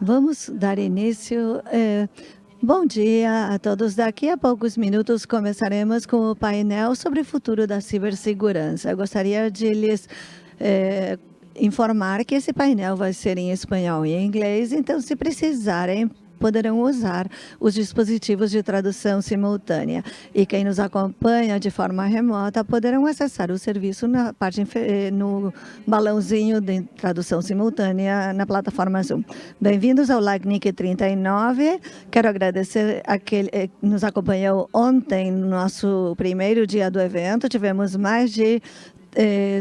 Vamos dar início. É, bom dia a todos. Daqui a poucos minutos começaremos com o painel sobre o futuro da cibersegurança. Eu gostaria de lhes é, informar que esse painel vai ser em espanhol e em inglês, então se precisarem poderão usar os dispositivos de tradução simultânea. E quem nos acompanha de forma remota poderão acessar o serviço na parte eh, no balãozinho de tradução simultânea na plataforma Zoom. Bem-vindos ao LACNIC 39. Quero agradecer a quem eh, nos acompanhou ontem no nosso primeiro dia do evento. Tivemos mais de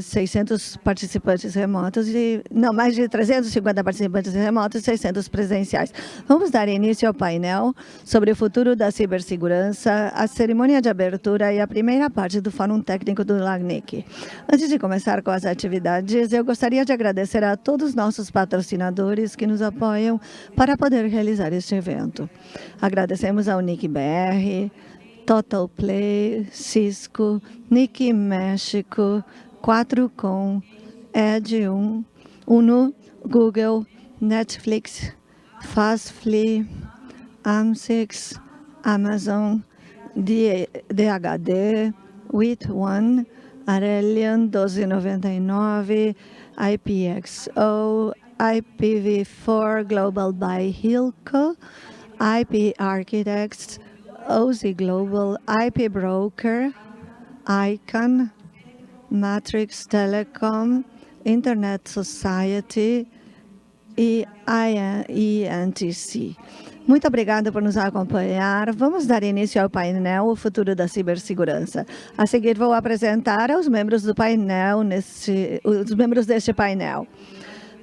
600 eh, participantes remotos e não mais de 350 participantes remotos e 600 presenciais. Vamos dar início ao painel sobre o futuro da cibersegurança, a cerimônia de abertura e a primeira parte do Fórum Técnico do LACNIC. Antes de começar com as atividades, eu gostaria de agradecer a todos os nossos patrocinadores que nos apoiam para poder realizar este evento. Agradecemos ao NIC BR, Total Play, Cisco, Nick México, 4Com, Ed1, Uno, Google, Netflix, Fastfly, Am6, Amazon, DHD, With1, Arelian 1299, IPXO, IPv4 Global by Hilco, IP Architects, OZ Global, IP Broker, ICANN, Matrix Telecom, Internet Society e INTC. Muito obrigada por nos acompanhar. Vamos dar início ao painel O Futuro da Cibersegurança. A seguir, vou apresentar os membros do painel, neste, os membros deste painel.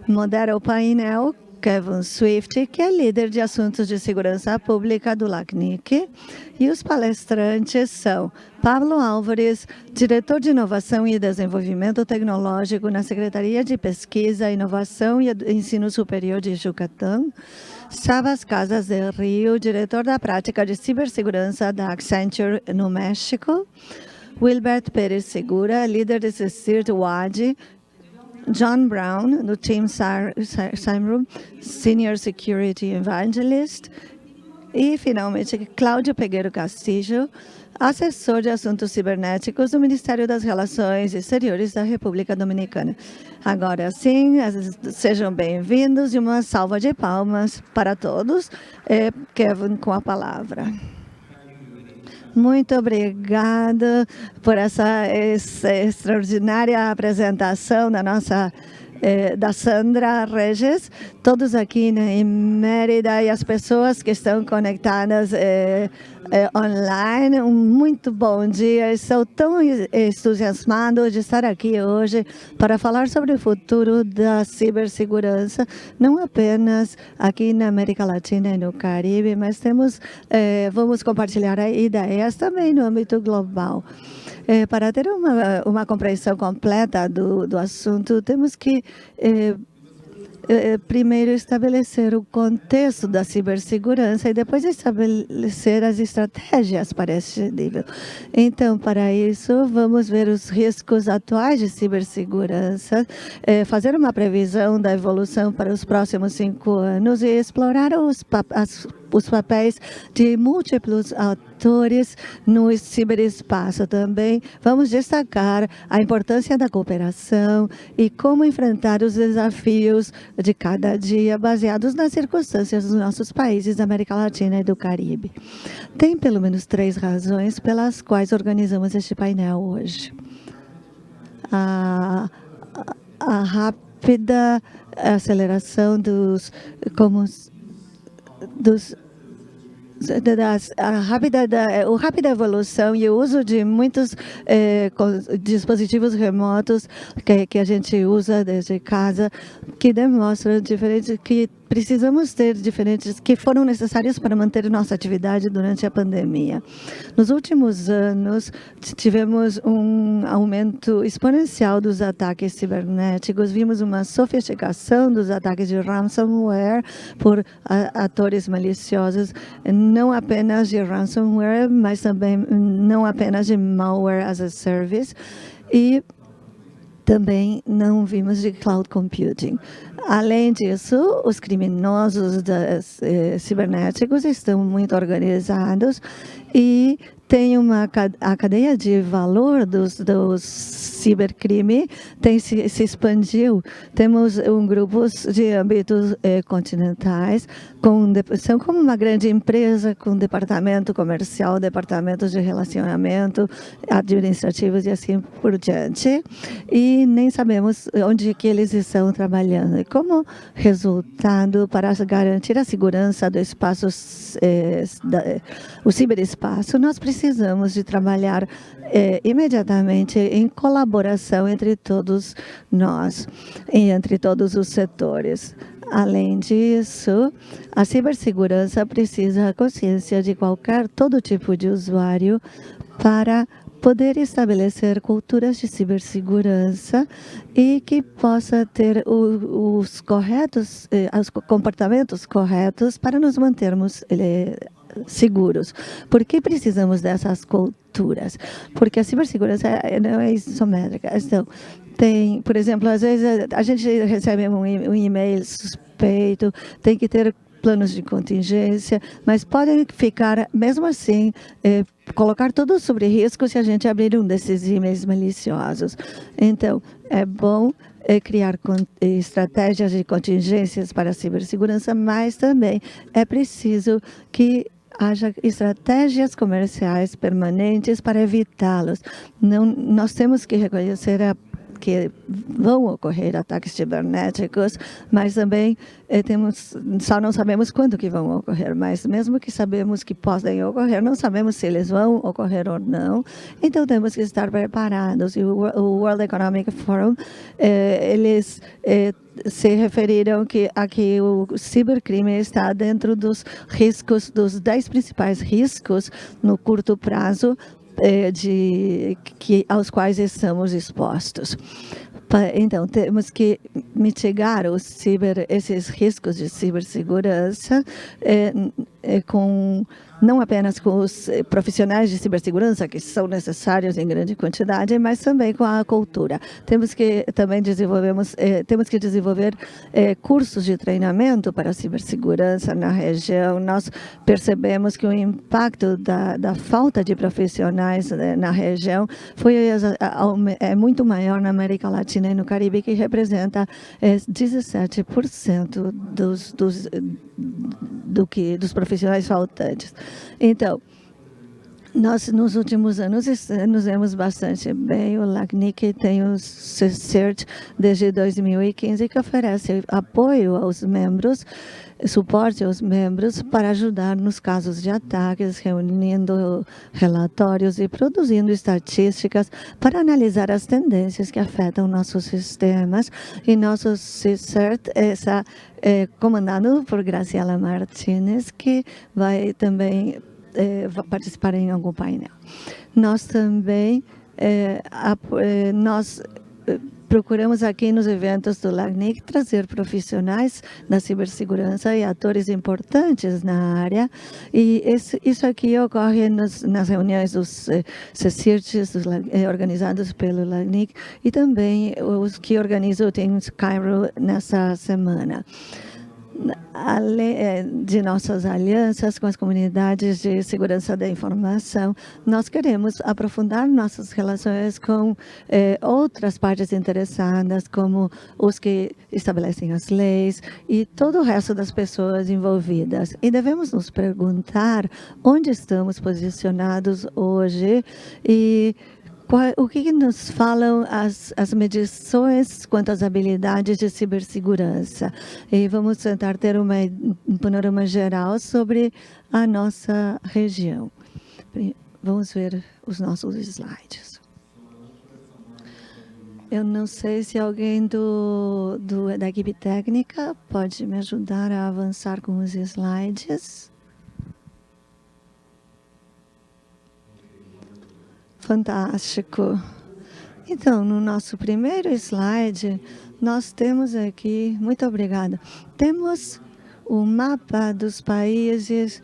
Modera o painel Kevin Swift, que é líder de assuntos de segurança pública do LACNIC, e os palestrantes são Pablo Álvares, diretor de Inovação e Desenvolvimento Tecnológico na Secretaria de Pesquisa, Inovação e Ensino Superior de Yucatán, Sabas Casas de Rio, diretor da prática de cibersegurança da Accenture no México, Wilbert Pérez Segura, líder de CIRT WAD, John Brown, do Team Simroom, Senior Security Evangelist. E, finalmente, Cláudio Pegueiro Castillo, assessor de assuntos cibernéticos do Ministério das Relações Exteriores da República Dominicana. Agora sim, sejam bem-vindos e uma salva de palmas para todos. É, Kevin, com a palavra. Muito obrigada por essa, extraordinária apresentação da nossa eh, da Sandra Regis, todos aqui né, em Mérida e as pessoas que estão conectadas eh, online. Um muito bom dia. Estou tão entusiasmado de estar aqui hoje para falar sobre o futuro da cibersegurança, não apenas aqui na América Latina e no Caribe, mas temos, vamos compartilhar ideias também no âmbito global. É, para ter uma, uma compreensão completa do, do assunto, temos que é, é, primeiro estabelecer o contexto da cibersegurança e depois estabelecer as estratégias para esse nível. Então, para isso, vamos ver os riscos atuais de cibersegurança, é, fazer uma previsão da evolução para os próximos cinco anos e explorar os, as os papéis de múltiplos atores no ciberespaço também. Vamos destacar a importância da cooperação e como enfrentar os desafios de cada dia baseados nas circunstâncias dos nossos países da América Latina e do Caribe. Tem pelo menos três razões pelas quais organizamos este painel hoje. A, a rápida aceleração dos, como, dos a rápida, da, a rápida evolução e o uso de muitos eh, dispositivos remotos que, que a gente usa desde casa, que demonstram diferentes que precisamos ter diferentes que foram necessários para manter nossa atividade durante a pandemia. Nos últimos anos, tivemos um aumento exponencial dos ataques cibernéticos, vimos uma sofisticação dos ataques de ransomware por atores maliciosos, não apenas de ransomware, mas também não apenas de malware as a service, e também não vimos de cloud computing. Além disso, os criminosos das, eh, cibernéticos estão muito organizados e tem uma a cadeia de valor dos, dos cibercrime tem se, se expandiu. Temos um grupos de âmbitos eh, continentais com são como uma grande empresa com departamento comercial, departamentos de relacionamento, administrativos e assim por diante. E nem sabemos onde que eles estão trabalhando. E como resultado para garantir a segurança do espaço, eh, da, o ciberespaço, nós precisamos precisamos de trabalhar é, imediatamente em colaboração entre todos nós e entre todos os setores. Além disso, a cibersegurança precisa a consciência de qualquer, todo tipo de usuário para poder estabelecer culturas de cibersegurança e que possa ter os corretos, eh, os comportamentos corretos para nos mantermos eh, seguros. Por que precisamos dessas culturas? Porque a cibersegurança não é isométrica. Então, tem, por exemplo, às vezes a gente recebe um, e-mail suspeito, tem que ter planos de contingência, mas podem ficar, mesmo assim, eh, colocar tudo sobre risco se a gente abrir um desses e-mails maliciosos. Então, é bom é criar estratégias de contingências para a cibersegurança, mas também é preciso que haja estratégias comerciais permanentes para evitá-los. Nós temos que reconhecer a que vão ocorrer ataques cibernéticos, mas também eh, temos, só não sabemos quando que vão ocorrer, mas mesmo que sabemos que podem ocorrer, não sabemos se eles vão ocorrer ou não, então temos que estar preparados. E o, World Economic Forum, eh, eles eh, se referiram que aqui o cibercrime está dentro dos riscos, dos 10 principais riscos no curto prazo é, de, que, aos quais estamos expostos. Então, temos que mitigar ciber, esses riscos de cibersegurança é, é, com não apenas com os eh, profissionais de cibersegurança, que são necessários em grande quantidade, mas também com a cultura. Temos que também desenvolvemos, eh, temos que desenvolver eh, cursos de treinamento para cibersegurança na região. Nós percebemos que o impacto da, da falta de profissionais eh, na região foi é muito maior na América Latina e no Caribe, que representa 17% dos, dos, do que, dos profissionais faltantes. Então, nós, nos últimos anos, nos vemos bastante bem. O LACNIC tem o CERT desde 2015, que oferece apoio aos membros, suporte aos membros para ajudar nos casos de ataques, reunindo relatórios e produzindo estatísticas para analisar as tendências que afetam nossos sistemas. E nosso CERT essa, é comandado por Graciela Martinez, que vai também é, participar em algum painel. Nós também, é, a, é, nós procuramos aqui nos eventos do LACNIC trazer profissionais da cibersegurança e atores importantes na área. E esse, isso aqui ocorre nos, nas reuniões dos eh, CECIRTs eh, organizados pelo LACNIC e também os que organizam o Teams Cairo nessa semana. Eh, de nossas alianças com as comunidades de segurança da informação, nós queremos aprofundar nossas relações com eh, outras partes interessadas, como os que estabelecem as leis e todo o resto das pessoas envolvidas. E devemos nos perguntar onde estamos posicionados hoje e o que nos falam as, as medições quanto às habilidades de cibersegurança? E vamos tentar ter uma, um panorama geral sobre a nossa região. Vamos ver os nossos slides. Eu não sei se alguém do, do, da equipe técnica pode me ajudar a avançar com os slides. Fantástico. Então, no nosso primeiro slide, nós temos aqui, muito obrigada, temos o mapa dos países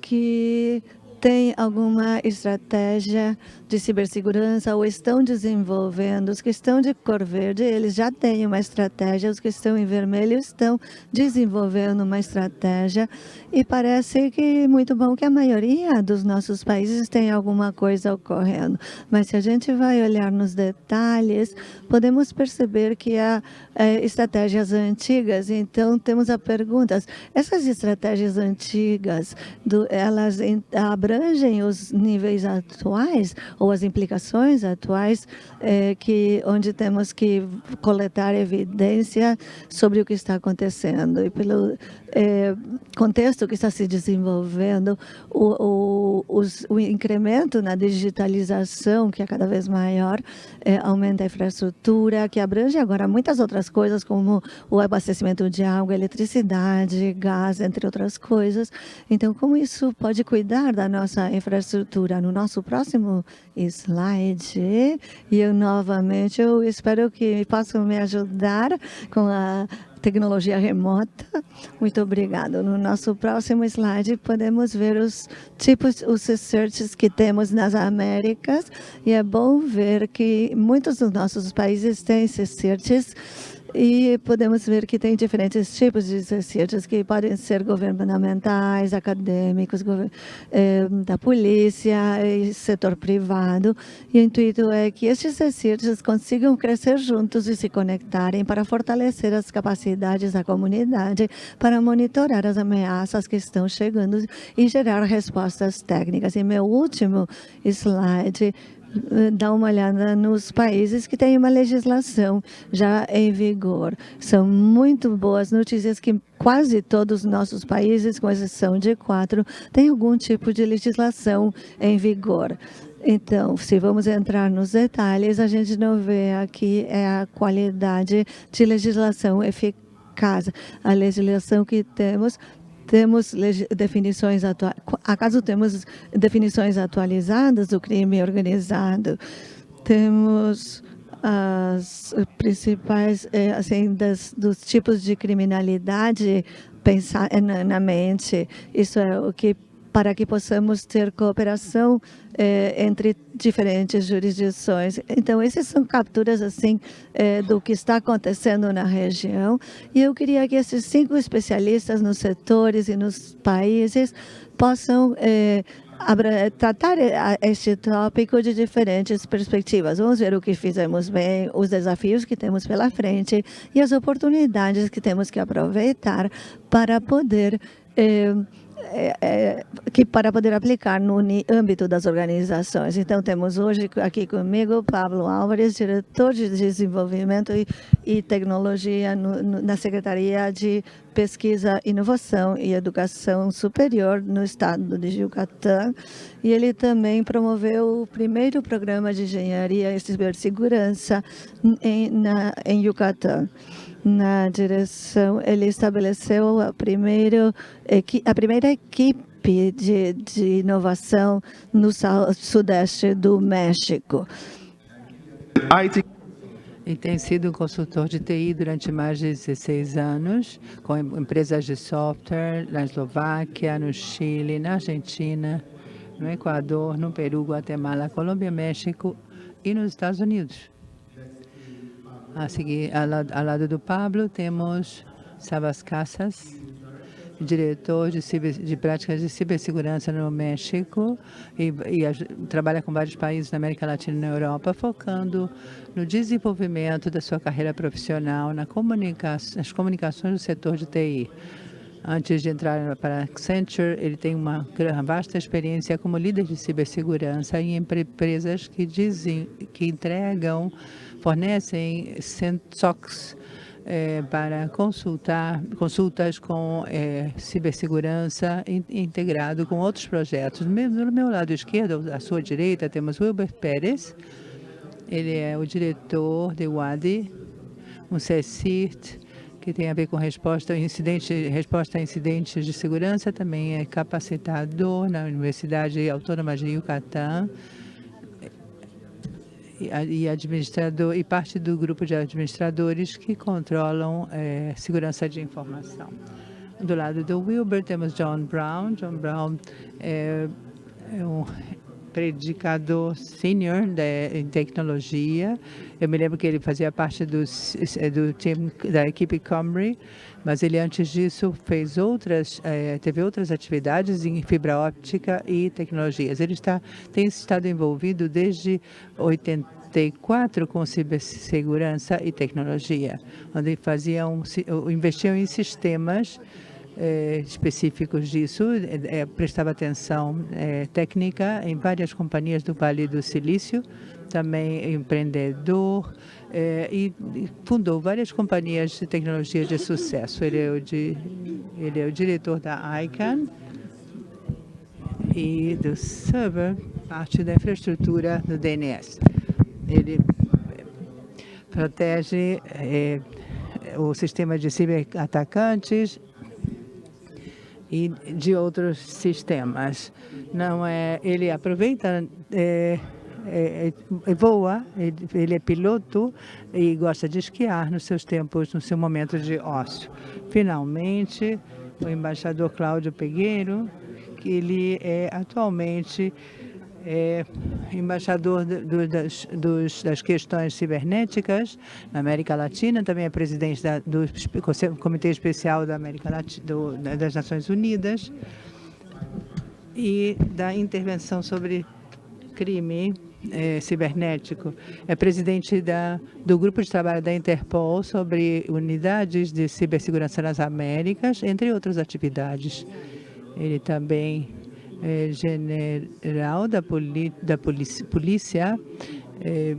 que têm alguma estratégia de cibersegurança ou estão desenvolvendo. Os que estão de cor verde, eles já têm uma estratégia. Os que estão em vermelho estão desenvolvendo uma estratégia. E parece que muito bom que a maioria dos nossos países tem alguma coisa ocorrendo. Mas se a gente vai olhar nos detalhes, podemos perceber que há é, estratégias antigas. Então, temos a pergunta, essas estratégias antigas, do, elas abrangem os níveis atuais ou as implicações atuais, é, que, onde temos que coletar evidência sobre o que está acontecendo. E pelo é, contexto que está se desenvolvendo, o, o, os, o, incremento na digitalização, que é cada vez maior, é, aumenta a infraestrutura, que abrange agora muitas outras coisas, como o abastecimento de água, eletricidade, gás, entre outras coisas. Então, como isso pode cuidar da nossa infraestrutura? No nosso próximo slide, e eu novamente, eu espero que possam me ajudar com a tecnologia remota. Muito obrigado. No nosso próximo slide, podemos ver os tipos, os searches que temos nas Américas. E é bom ver que muitos dos nossos países têm searches e podemos ver que tem diferentes tipos de exercícios que podem ser governamentais, acadêmicos, eh, da polícia e setor privado. E o intuito é que estes exercícios consigam crescer juntos e se conectarem para fortalecer as capacidades da comunidade para monitorar as ameaças que estão chegando e gerar respostas técnicas. E meu último slide dar uma olhada nos países que têm uma legislação já em vigor. São muito boas notícias que quase todos os nossos países, com exceção de quatro, têm algum tipo de legislação em vigor. Então, se vamos entrar nos detalhes, a gente não vê aqui é a qualidade de legislação eficaz. A legislação que temos temos definições acaso temos definições atualizadas do crime organizado? Temos as principais, eh, assim, das, dos tipos de criminalidade pensar na, na mente. Isso é o que para que possamos ter cooperação eh, entre diferentes jurisdições. Então, essas são capturas assim eh, do que está acontecendo na região. E eu queria que esses cinco especialistas nos setores e nos países possam eh, tratar este tópico de diferentes perspectivas. Vamos ver o que fizemos bem, os desafios que temos pela frente e as oportunidades que temos que aproveitar para poder eh, é, é, que para poder aplicar no âmbito das organizações. Então, temos hoje aqui comigo Pablo Álvares, diretor de desenvolvimento e, e tecnologia no, no, na Secretaria de Pesquisa, Inovação e Educação Superior no estado de Yucatán. E ele também promoveu o primeiro programa de engenharia e cibersegurança em, na, em Yucatán na direção, ele estabeleceu a, primeiro, a primeira equipe de, de inovação no sudeste do México. E tem sido consultor de TI durante mais de 16 anos, com empresas de software na Eslováquia, no Chile, na Argentina, no Equador, no Peru, Guatemala, Colômbia, México e nos Estados Unidos. A seguir, ao lado, ao lado do Pablo, temos Sabas Casas, diretor de, ciber, de, práticas de cibersegurança no México e, e a, trabalha com vários países na América Latina e na Europa, focando no desenvolvimento da sua carreira profissional na comunica nas comunicações do setor de TI. Antes de entrar para Accenture, ele tem uma vasta experiência como líder de cibersegurança em empresas que, dizem, que entregam fornecem SOCs é, para consultar, consultas com é, cibersegurança in, integrado com outros projetos. No meu, no meu lado esquerdo, à sua direita, temos Wilber Pérez. Ele é o diretor de WADI, um CSIRT, que tem a ver com resposta, incidente, resposta a incidentes de segurança, também é capacitador na Universidade Autônoma de Yucatán, e administrador e parte do grupo de administradores que controlam é, segurança de informação. Do lado do Wilber temos John Brown. John Brown é, é um predicador sênior em tecnologia. Eu me lembro que ele fazia parte do, do time da equipe Comrie, mas ele antes disso fez outras, eh, teve outras atividades em fibra óptica e tecnologias. Ele está, tem estado envolvido desde 84 com cibersegurança e tecnologia, onde faziam, investiam em sistemas eh, específicos disso, eh, prestava atenção técnica em várias companhias do Vale do Silício, também empreendedor e, fundou várias companhias de tecnologia de sucesso. Ele é o, de, ele é o diretor da ICANN e do server, parte da infraestrutura do DNS. Ele protege o sistema de ciberatacantes e de outros sistemas. Não é, ele aproveita, é, é, é, voa, ele, é piloto e gosta de esquiar nos seus tempos, no seu momento de ócio. Finalmente, o embaixador Cláudio Pegueiro, que ele é atualmente é embaixador do, das, dos, das, questões cibernéticas na América Latina, também é presidente da, do Comitê Especial da América Latina, do, das Nações Unidas e da intervenção sobre crime é, cibernético. É presidente da, do Grupo de Trabalho da Interpol sobre unidades de cibersegurança nas Américas, entre outras atividades. Ele também é, general da, da polícia, polícia é,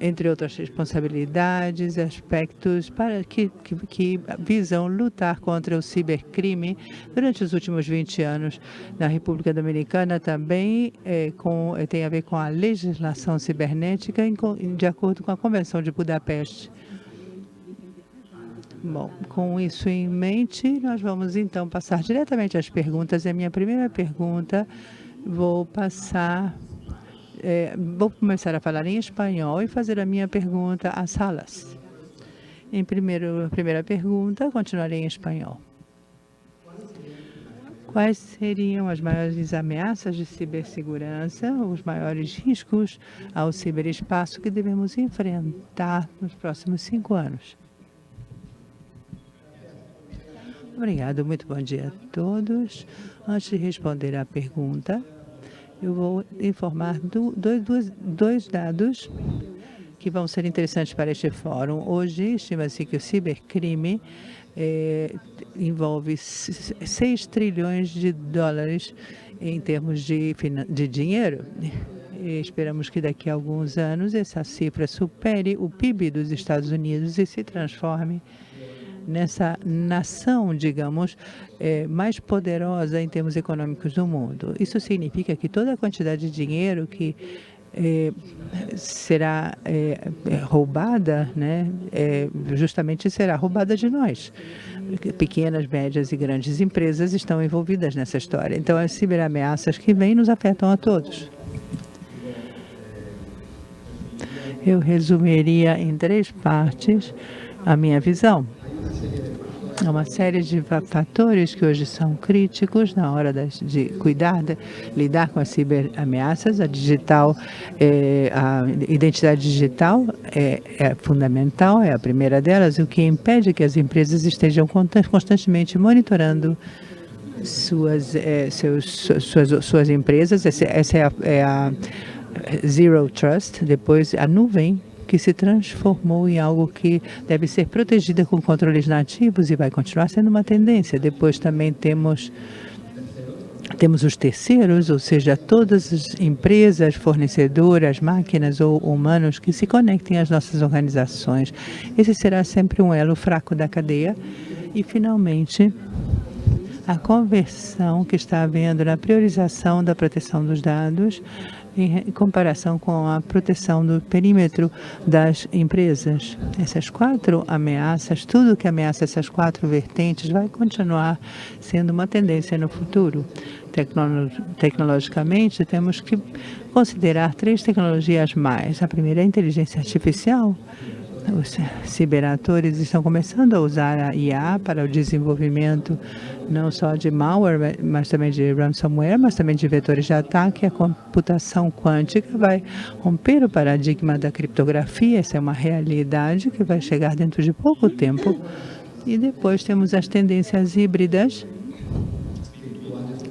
entre outras responsabilidades, aspectos para que, que, que, visam lutar contra o cibercrime durante os últimos 20 anos na República Dominicana também é, com, tem a ver com a legislação cibernética em, de acordo com a Convenção de Budapeste. Bom, com isso em mente, nós vamos então passar diretamente às perguntas. E a minha primeira pergunta, vou passar, é, vou começar a falar em espanhol e fazer a minha pergunta às salas. Em primeiro, primeira pergunta, continuarei em espanhol. Quais seriam as maiores ameaças de cibersegurança, os maiores riscos ao ciberespaço que devemos enfrentar nos próximos cinco anos? Obrigado, muito bom dia a todos. Antes de responder à pergunta, eu vou informar do, dois, dois dados que vão ser interessantes para este fórum. Hoje, estima-se que o cibercrime é, envolve 6 trilhões de dólares em termos de, de dinheiro. E esperamos que daqui a alguns anos essa cifra supere o PIB dos Estados Unidos e se transforme nessa nação, digamos, é, mais poderosa em termos econômicos do mundo. Isso significa que toda a quantidade de dinheiro que é, será é, é roubada, né, é, justamente será roubada de nós. Pequenas, médias e grandes empresas estão envolvidas nessa história. Então, as ciberameaças que vêm nos afetam a todos. Eu resumiria em três partes a minha visão. Há uma série de fatores que hoje são críticos na hora de cuidar, de, lidar com as ciberameaças. A digital, é, a identidade digital é, é, fundamental, é a primeira delas, o que impede que as empresas estejam constantemente monitorando suas, é, seus, suas, suas empresas. Essa, essa é, a, é a Zero Trust, depois a nuvem, que se transformou em algo que deve ser protegida com controles nativos e vai continuar sendo uma tendência. Depois também temos temos os terceiros, ou seja, todas as empresas, fornecedoras, máquinas ou humanos que se conectem às nossas organizações. Esse será sempre um elo fraco da cadeia. E, finalmente, a conversão que está havendo na priorização da proteção dos dados em comparação com a proteção do perímetro das empresas. Essas quatro ameaças, tudo que ameaça essas quatro vertentes vai continuar sendo uma tendência no futuro. Tecnolo tecnologicamente, temos que considerar três tecnologias mais. A primeira é a inteligência artificial, os ciberatores estão começando a usar a IA para o desenvolvimento não só de malware, mas também de ransomware, mas também de vetores de ataque. A computação quântica vai romper o paradigma da criptografia. Essa é uma realidade que vai chegar dentro de pouco tempo. E depois temos as tendências híbridas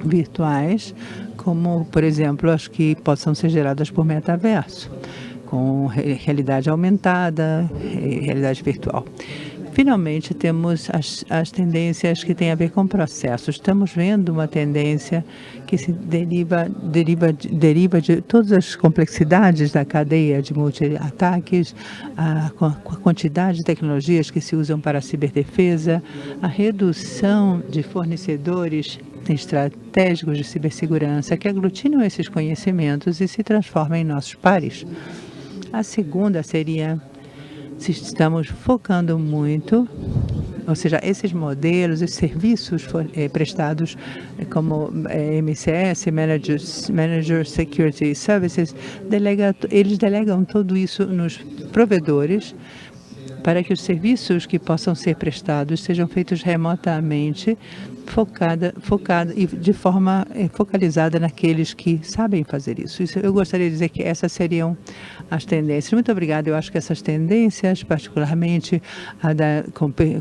virtuais, como, por exemplo, as que possam ser geradas por metaverso com realidade aumentada, realidade virtual. Finalmente, temos as, as tendências que têm a ver com processos. Estamos vendo uma tendência que se deriva, deriva, deriva de todas as complexidades da cadeia de multi-ataques, a, a quantidade de tecnologias que se usam para a ciberdefesa, a redução de fornecedores estratégicos de cibersegurança que aglutinam esses conhecimentos e se transformam em nossos pares. A segunda seria se estamos focando muito, ou seja, esses modelos, esses serviços eh, prestados eh, como eh, MCS, Managers, Manager Security Services, delega, eles delegam tudo isso nos provedores para que os serviços que possam ser prestados sejam feitos remotamente focada, focada e de forma eh, focalizada naqueles que sabem fazer isso. isso. Eu gostaria de dizer que essas seriam as tendências. Muito obrigada. Eu acho que essas tendências, particularmente a da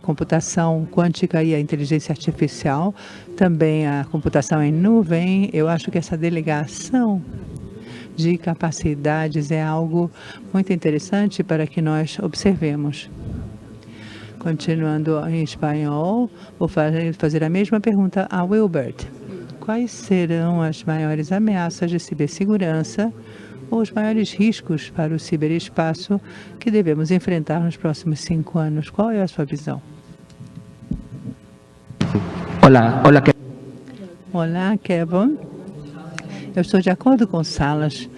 computação quântica e a inteligência artificial, também a computação em nuvem, eu acho que essa delegação de capacidades é algo muito interessante para que nós observemos. Continuando em espanhol, vou fazer a mesma pergunta a Wilbert. Quais serão as maiores ameaças de cibersegurança ou os maiores riscos para o ciberespaço que devemos enfrentar nos próximos cinco anos? Qual é a sua visão? Olá, olá. Olá, Kevin. Eu estou de acordo com Salas.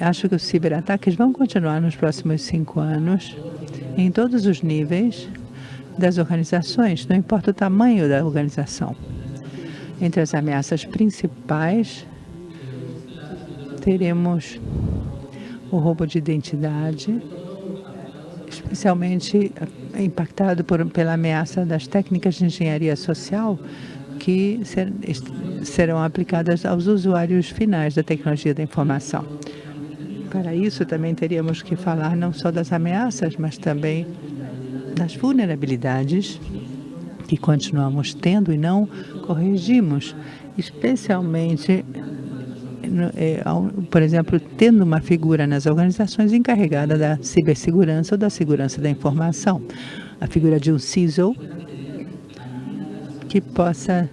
Acho que os ciberataques vão continuar nos próximos cinco anos em todos os níveis das organizações, não importa o tamanho da organização. Entre as ameaças principais, teremos o roubo de identidade, especialmente impactado por, pela ameaça das técnicas de engenharia social que ser, serão aplicadas aos usuários finais da tecnologia da informação. Para isso, também teríamos que falar não só das ameaças, mas também das vulnerabilidades que continuamos tendo e não corrigimos, especialmente, é, por exemplo, tendo uma figura nas organizações encarregada da cibersegurança ou da segurança da informação. A figura de um CISO que possa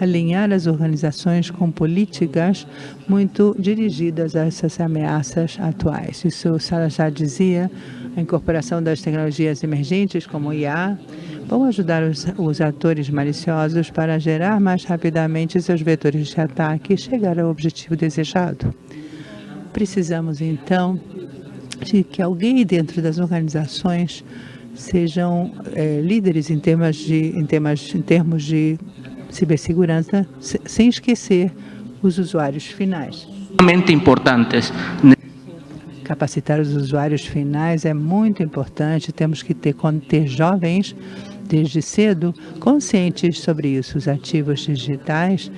alinhar as organizações com políticas muito dirigidas a essas ameaças atuais. Isso o Sala já dizia, a incorporação das tecnologias emergentes, como o IA, vão ajudar os, os atores maliciosos para gerar mais rapidamente seus vetores de ataque e chegar ao objetivo desejado. Precisamos, então, de que alguém dentro das organizações sejam é, líderes em, temas de, em, temas, em termos de cibersegurança, sem esquecer os usuários finais. importantes. Capacitar os usuários finais é muito importante. Temos que ter, ter jovens, desde cedo, conscientes sobre isso. Os ativos digitais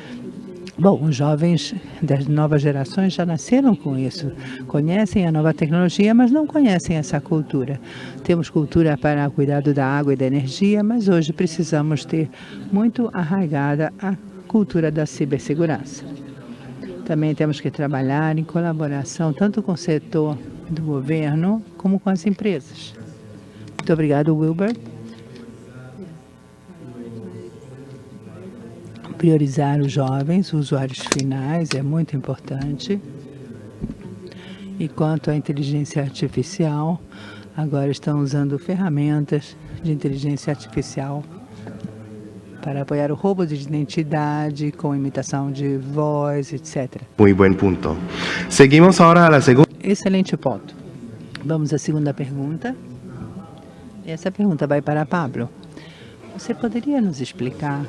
Bom, os jovens das novas gerações já nasceram com isso, conhecem a nova tecnologia, mas não conhecem essa cultura. Temos cultura para cuidado da água e da energia, mas hoje precisamos ter muito arraigada a cultura da cibersegurança. Também temos que trabalhar em colaboração tanto com o setor do governo como com as empresas. Muito obrigado, Wilber. Priorizar os jovens, os usuários finais, é muito importante. E quanto à inteligência artificial, agora estão usando ferramentas de inteligência artificial para apoiar o roubo de identidade com imitação de voz, etc. Muito bom ponto. Seguimos agora a segunda. Excelente ponto. Vamos à segunda pergunta. Essa pergunta vai para Pablo. Você poderia nos explicar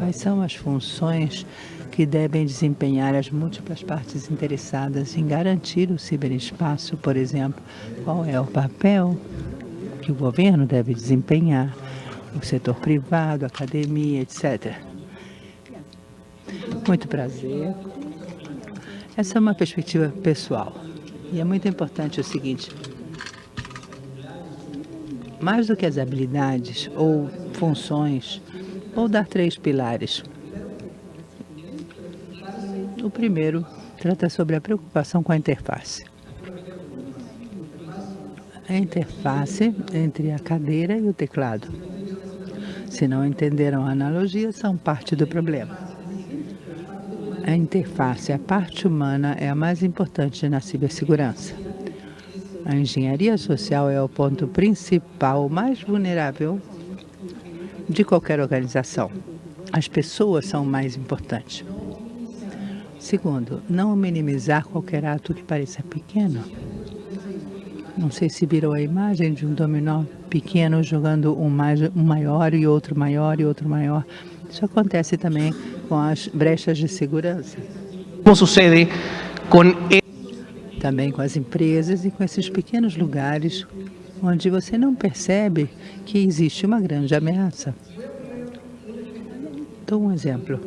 Quais são as funções que devem desempenhar as múltiplas partes interessadas em garantir o ciberespaço, por exemplo? Qual é o papel que o governo deve desempenhar, o setor privado, academia, etc. Muito prazer. Essa é uma perspectiva pessoal. E é muito importante o seguinte, mais do que as habilidades ou funções, ou dar três pilares. O primeiro trata sobre a preocupação com a interface. A interface entre a cadeira e o teclado. Se não entenderam a analogia, são parte do problema. A interface, a parte humana, é a mais importante na cibersegurança. A engenharia social é o ponto principal, mais vulnerável de qualquer organização. As pessoas são o mais importante. Segundo, não minimizar qualquer ato que pareça pequeno. Não sei se viram a imagem de um dominó pequeno jogando um, mais, um maior e outro maior e outro maior. Isso acontece também com as brechas de segurança. Como sucede com também com as empresas e com esses pequenos lugares onde você não percebe que existe uma grande ameaça. Dou um exemplo.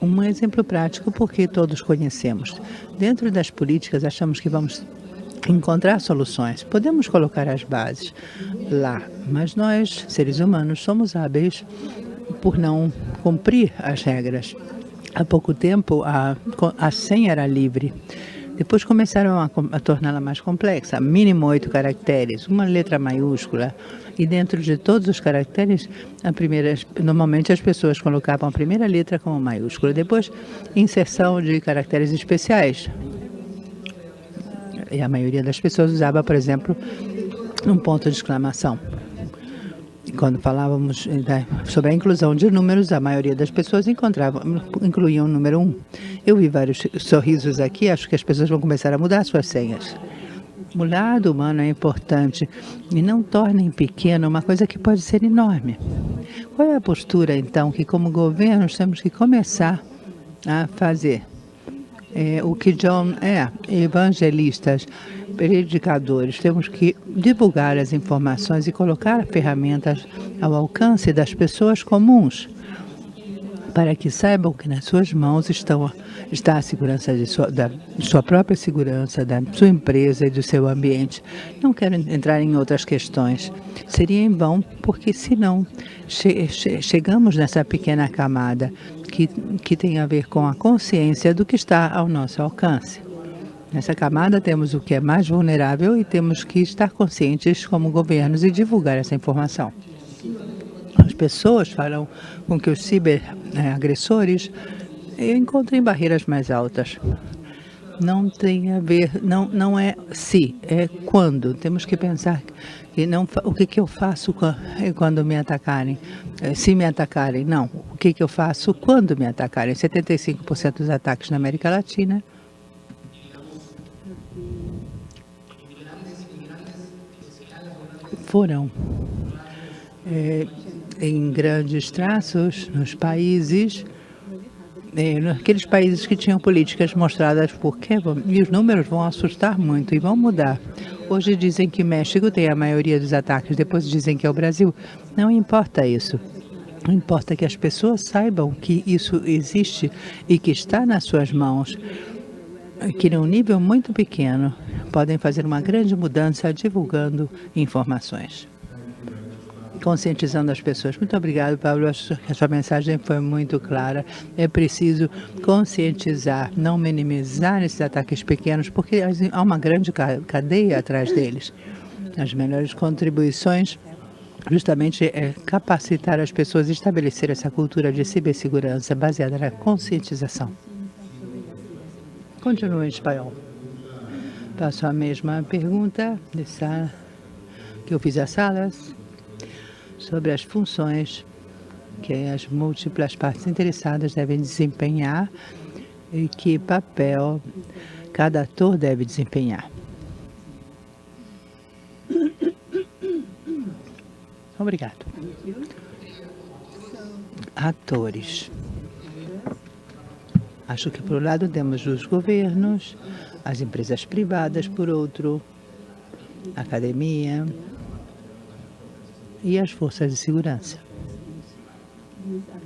Um exemplo prático porque todos conhecemos. Dentro das políticas, achamos que vamos encontrar soluções. Podemos colocar as bases lá, mas nós, seres humanos, somos hábeis por não cumprir as regras. Há pouco tempo, a, a senha era livre. Depois começaram a, a torná-la mais complexa, mínimo oito caracteres, uma letra maiúscula. E dentro de todos os caracteres, primeira, normalmente as pessoas colocavam a primeira letra como maiúscula. Depois, inserção de caracteres especiais. E a maioria das pessoas usava, por exemplo, um ponto de exclamação quando falávamos eh, sobre a inclusão de números, a maioria das pessoas encontrava, incluíam o número 1. Eu vi vários sorrisos aqui, acho que as pessoas vão começar a mudar suas senhas. O lado humano é importante e não tornem pequeno uma coisa que pode ser enorme. Qual é a postura, então, que como governos temos que começar a fazer? É, o que John é, evangelistas, predicadores, temos que divulgar as informações e colocar ferramentas ao alcance das pessoas comuns, para que saibam que nas suas mãos estão, está a segurança de sua, da sua própria segurança, da sua empresa e do seu ambiente. Não quero entrar em outras questões. Seria em vão, porque senão che, che, chegamos nessa pequena camada que, que tem a ver com a consciência do que está ao nosso alcance. Nessa camada temos o que é mais vulnerável e temos que estar conscientes como governos e divulgar essa informação. As pessoas falam com que os ciberagressores encontrem barreiras mais altas. Não tem a ver, não, não é se, é quando. Temos que pensar que não, o que, que eu faço quando me atacarem, é, se me atacarem. Não, o que, que eu faço quando me atacarem. 75% dos ataques na América Latina foram é, em grandes traços nos países, é, naqueles países que tinham políticas mostradas por Kevin, e os números vão assustar muito e vão mudar. Hoje dizem que México tem a maioria dos ataques, depois dizem que é o Brasil. Não importa isso. Não importa que as pessoas saibam que isso existe e que está nas suas mãos, que num nível muito pequeno podem fazer uma grande mudança divulgando informações. Conscientizando as pessoas. Muito obrigado, Pablo. Acho que a sua mensagem foi muito clara. É preciso conscientizar, não minimizar esses ataques pequenos, porque há uma grande cadeia atrás deles. As melhores contribuições justamente é capacitar as pessoas e estabelecer essa cultura de cibersegurança baseada na conscientização. Continua em espanhol. Passo a mesma pergunta que eu fiz às salas sobre as funções que as múltiplas partes interessadas devem desempenhar e que papel cada ator deve desempenhar. Obrigado. atores. Acho que, por um lado, temos os governos, as empresas privadas, por outro, academia e as forças de segurança.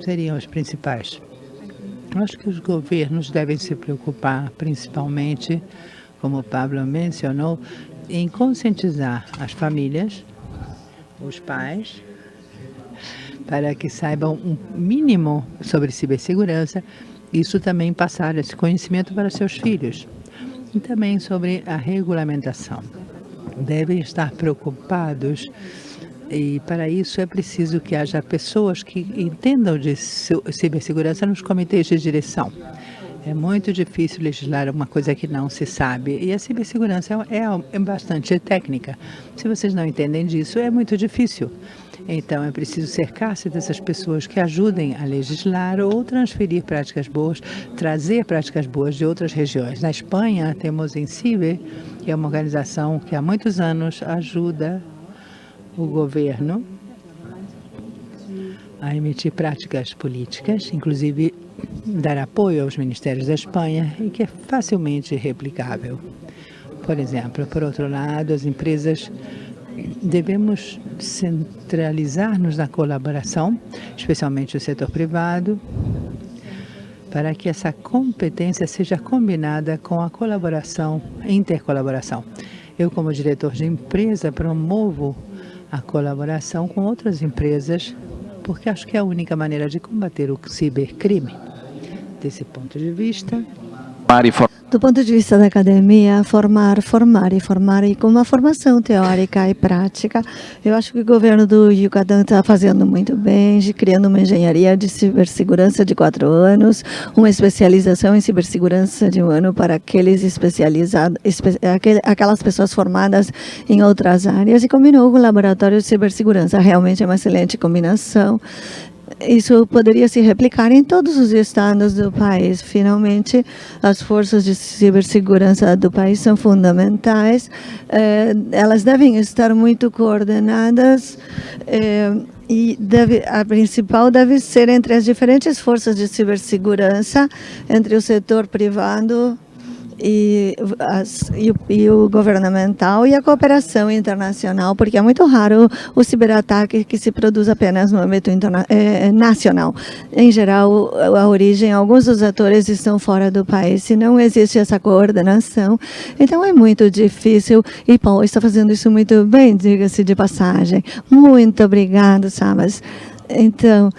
Seriam os principais. Acho que os governos devem se preocupar, principalmente, como o Pablo mencionou, em conscientizar as famílias, os pais, para que saibam um mínimo sobre cibersegurança, isso também passar esse conhecimento para seus filhos. E também sobre a regulamentação. Devem estar preocupados e para isso é preciso que haja pessoas que entendam de cibersegurança nos comitês de direção. É muito difícil legislar uma coisa que não se sabe. E a cibersegurança é, é bastante técnica. Se vocês não entendem disso, é muito difícil. Então, é preciso cercar-se dessas pessoas que ajudem a legislar ou transferir práticas boas, trazer práticas boas de outras regiões. Na Espanha, temos em CIBE, que é uma organização que há muitos anos ajuda o governo a emitir práticas políticas, inclusive dar apoio aos ministérios da Espanha e que é facilmente replicável. Por exemplo, por outro lado, as empresas devemos centralizar-nos na colaboração, especialmente o setor privado, para que essa competência seja combinada com a colaboração, intercolaboração. Eu, como diretor de empresa, promovo a colaboração com outras empresas, porque acho que é a única maneira de combater o cibercrime. Desse ponto de vista, do ponto de vista da academia, formar, formar e formar, e com uma formação teórica e prática, eu acho que o governo do Yucatán está fazendo muito bem, de, criando uma engenharia de cibersegurança de quatro anos, uma especialização em cibersegurança de um ano para aqueles especializados, aquelas pessoas formadas em outras áreas, e combinou com o laboratório de cibersegurança. Realmente é uma excelente combinação isso poderia se replicar em todos os estados do país. Finalmente, as forças de cibersegurança do país são fundamentais. Eh, elas devem estar muito coordenadas eh, e deve, a principal deve ser entre as diferentes forças de cibersegurança, entre o setor privado, e, as, e, o, e, o, governamental e a cooperação internacional, porque é muito raro o ciberataque que se produz apenas no âmbito é, nacional. Em geral, a origem, alguns dos atores estão fora do país, se não existe essa coordenação, então é muito difícil, e Paulo está fazendo isso muito bem, diga-se de passagem. Muito obrigado, Sabas. Então,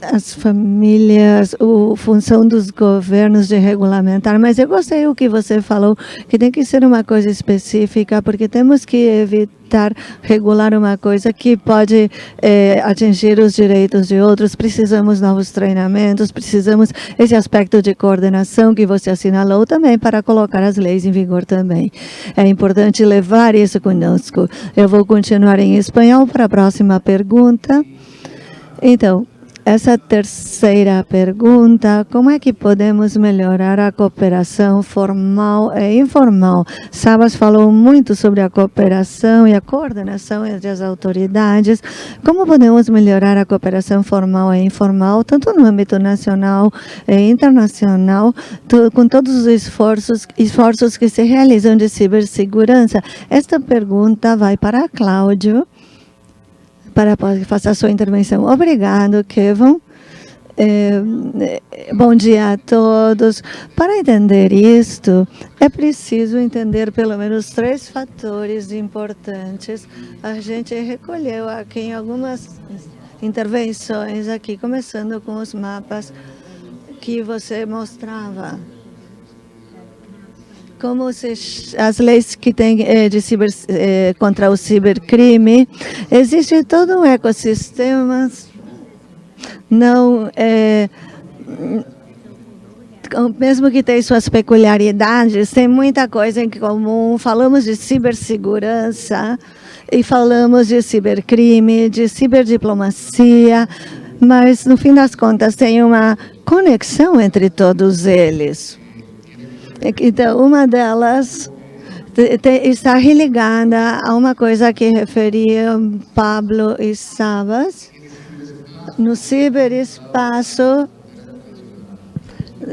as famílias, a função dos governos de regulamentar, mas eu gostei o que você falou, que tem que ser uma coisa específica, porque temos que evitar regular uma coisa que pode é, atingir os direitos de outros, precisamos novos treinamentos, precisamos esse aspecto de coordenação que você assinalou também para colocar as leis em vigor também. É importante levar isso conosco. Eu vou continuar em espanhol para a próxima pergunta. Então, essa terceira pergunta, como é que podemos melhorar a cooperação formal e informal? Sabas falou muito sobre a cooperação e a coordenação entre as autoridades. Como podemos melhorar a cooperação formal e informal, tanto no âmbito nacional e internacional, com todos os esforços, esforços que se realizam de cibersegurança? Esta pergunta vai para Cláudio para fazer a sua intervenção. Obrigado, Kevin. É, bom dia a todos. Para entender isto, é preciso entender pelo menos três fatores importantes. A gente recolheu aqui em algumas intervenções aqui, começando com os mapas que você mostrava como se, as leis que tem é, de ciber, é, contra o cibercrime, existe todo um ecossistema, não é, mesmo que tenha suas peculiaridades, tem muita coisa em comum. Falamos de cibersegurança e falamos de cibercrime, de ciberdiplomacia, mas no fim das contas tem uma conexão entre todos eles. Então, uma delas está religada a uma coisa que referia Pablo e Sabas, no ciberespaço,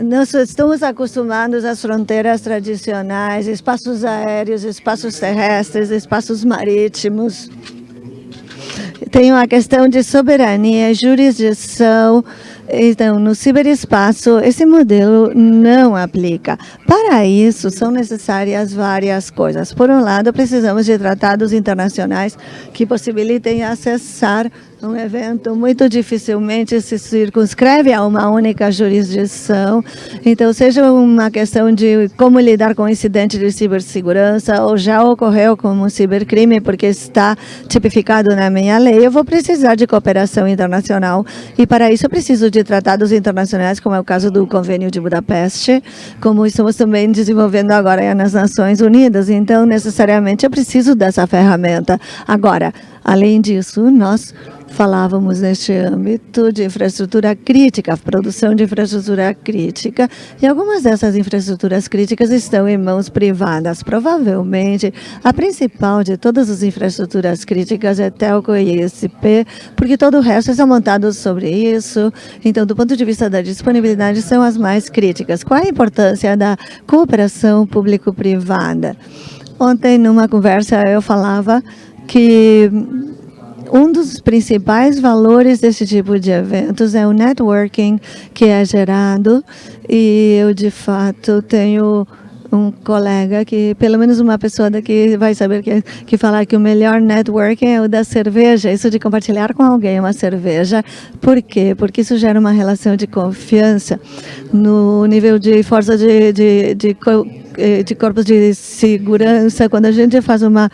nós estamos acostumados às fronteiras tradicionais, espaços aéreos, espaços terrestres, espaços marítimos. Tem uma questão de soberania, jurisdição, então, no ciberespaço, esse modelo não aplica. Para isso, são necessárias várias coisas. Por um lado, precisamos de tratados internacionais que possibilitem acessar um evento muito dificilmente se circunscreve a uma única jurisdição. Então, seja uma questão de como lidar com incidente de cibersegurança ou já ocorreu como cibercrime porque está tipificado na minha lei, eu vou precisar de cooperação internacional e para isso eu preciso de tratados internacionais, como é o caso do Convênio de Budapeste, como estamos também desenvolvendo agora nas Nações Unidas. Então, necessariamente, eu preciso dessa ferramenta. Agora, além disso, nós falávamos neste âmbito de infraestrutura crítica, produção de infraestrutura crítica, e algumas dessas infraestruturas críticas estão em mãos privadas. Provavelmente, a principal de todas as infraestruturas críticas é Telco e ISP, porque todo o resto está montado sobre isso. Então, do ponto de vista da disponibilidade, são as mais críticas. Qual a importância da cooperação público-privada? Ontem, numa conversa, eu falava que um dos principais valores desse tipo de eventos é o networking que é gerado. E eu, de fato, tenho um colega que, pelo menos uma pessoa daqui vai saber que, que falar que o melhor networking é o da cerveja, isso de compartilhar com alguém uma cerveja. Por quê? Porque isso gera uma relação de confiança no nível de força de, de, de, eh, de corpos de segurança. Quando a gente faz uma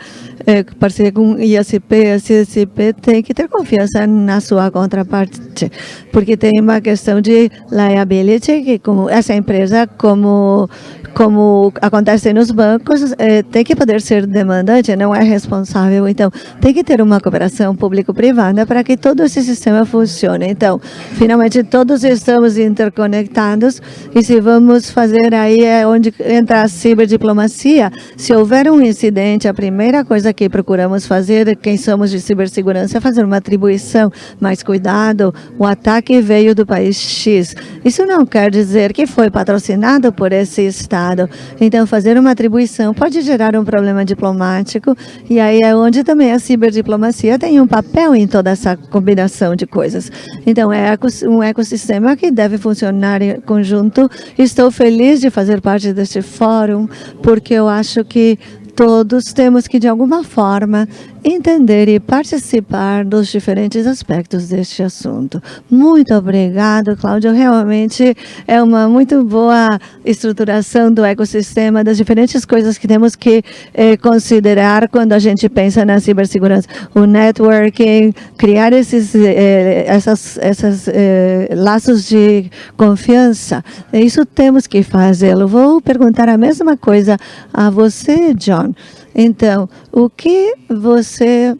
é, parceria com ISP, a CSP tem que ter confiança na sua contraparte, porque tem uma questão de liability, que como essa empresa, como como acontece nos bancos, é, tem que poder ser demandante, não é responsável. Então, tem que ter uma cooperação público-privada para que todo esse sistema funcione. Então, finalmente, todos estamos interconectados e se vamos fazer aí é onde entra a ciberdiplomacia. Se houver um incidente, a primeira coisa que procuramos fazer, quem somos de cibersegurança, é fazer uma atribuição. Mas cuidado, o ataque veio do país X. Isso não quer dizer que foi patrocinado por esse Estado Estado. Então, fazer uma atribuição pode gerar um problema diplomático, e aí é onde também a ciberdiplomacia tem um papel em toda essa combinação de coisas. Então, é um ecossistema que deve funcionar em conjunto. Estou feliz de fazer parte deste fórum, porque eu acho que todos temos que, de alguma forma, entender e participar dos diferentes aspectos deste assunto. Muito obrigado, Cláudio. Realmente é uma muito boa estruturação do ecossistema, das diferentes coisas que temos que eh, considerar quando a gente pensa na cibersegurança. O networking, criar esses eh, essas, essas eh, laços de confiança. Isso temos que fazê-lo. Vou perguntar a mesma coisa a você, John. Então, o que você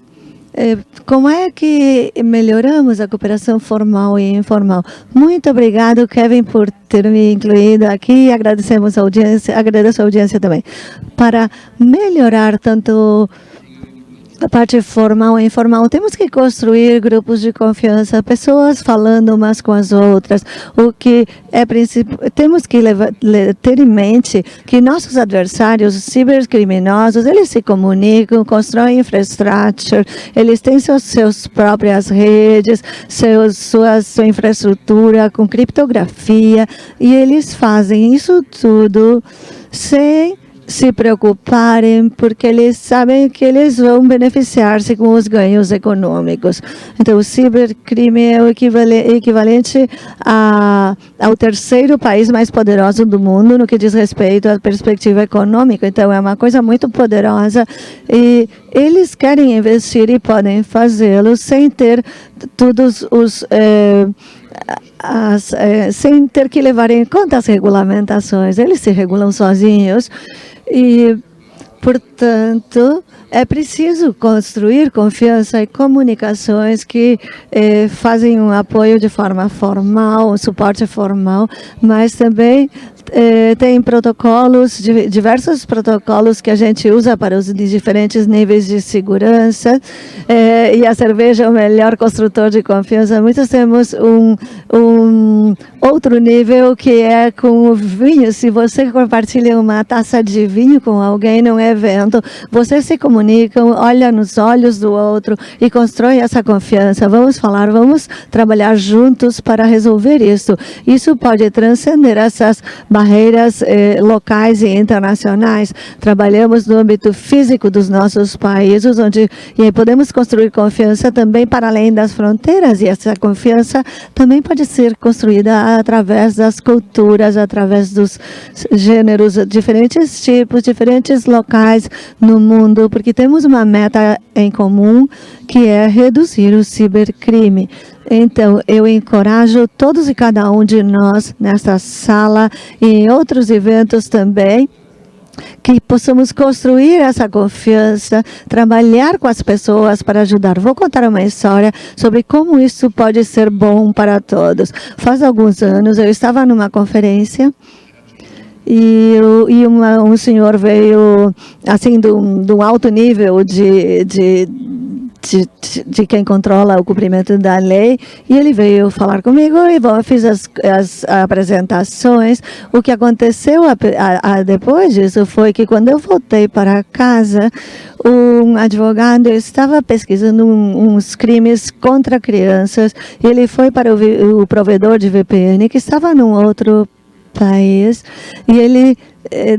eh, como é que melhoramos a cooperação formal e informal? Muito obrigado, Kevin, por ter me incluído aqui. Agradecemos a audiência, agradeço a audiência também. Para melhorar tanto a parte formal e informal, temos que construir grupos de confiança, pessoas falando umas com as outras. O que é temos que levar, ter em mente que nossos adversários cibercriminosos, eles se comunicam, constroem infraestrutura, eles têm suas, suas próprias redes, seus, sua, sua infraestrutura com criptografia, e eles fazem isso tudo sem se preocuparem, porque eles sabem que eles vão beneficiar-se com os ganhos econômicos. Então, o cibercrime é o equivalente, a, ao terceiro país mais poderoso do mundo no que diz respeito à perspectiva econômica. Então, é uma coisa muito poderosa e eles querem investir e podem fazê-lo sem ter todos os... Eh, as, eh, sem ter que levar em conta as regulamentações. Eles se regulam sozinhos e, por, Portanto, é preciso construir confiança e comunicações que eh, fazem um apoio de forma formal, um suporte formal, mas também eh, tem protocolos, diversos protocolos que a gente usa para os diferentes níveis de segurança eh, e a cerveja é o melhor construtor de confiança. Muitos temos um, um outro nível que é com o vinho. Se você compartilha uma taça de vinho com alguém num evento, você se comunica, olha nos olhos do outro e constrói essa confiança. Vamos falar, vamos trabalhar juntos para resolver isso. Isso pode transcender essas barreiras eh, locais e internacionais. Trabalhamos no âmbito físico dos nossos países, onde podemos construir confiança também para além das fronteiras, e essa confiança também pode ser construída através das culturas, através dos gêneros, diferentes tipos, diferentes locais no mundo, porque temos uma meta em comum, que é reduzir o cibercrime. Então, eu encorajo todos e cada um de nós nesta sala e em outros eventos também, que possamos construir essa confiança, trabalhar com as pessoas para ajudar. Vou contar uma história sobre como isso pode ser bom para todos. Faz alguns anos eu estava numa conferência e, e um senhor veio assim de um, de um alto nível de, de de, de, quem controla o cumprimento da lei, e ele veio falar comigo e bom, fiz as, as apresentações. O que aconteceu a, a, a depois disso foi que quando eu voltei para casa, um advogado estava pesquisando um, uns crimes contra crianças, e ele foi para o, o provedor de VPN, que estava num outro país, e ele eh,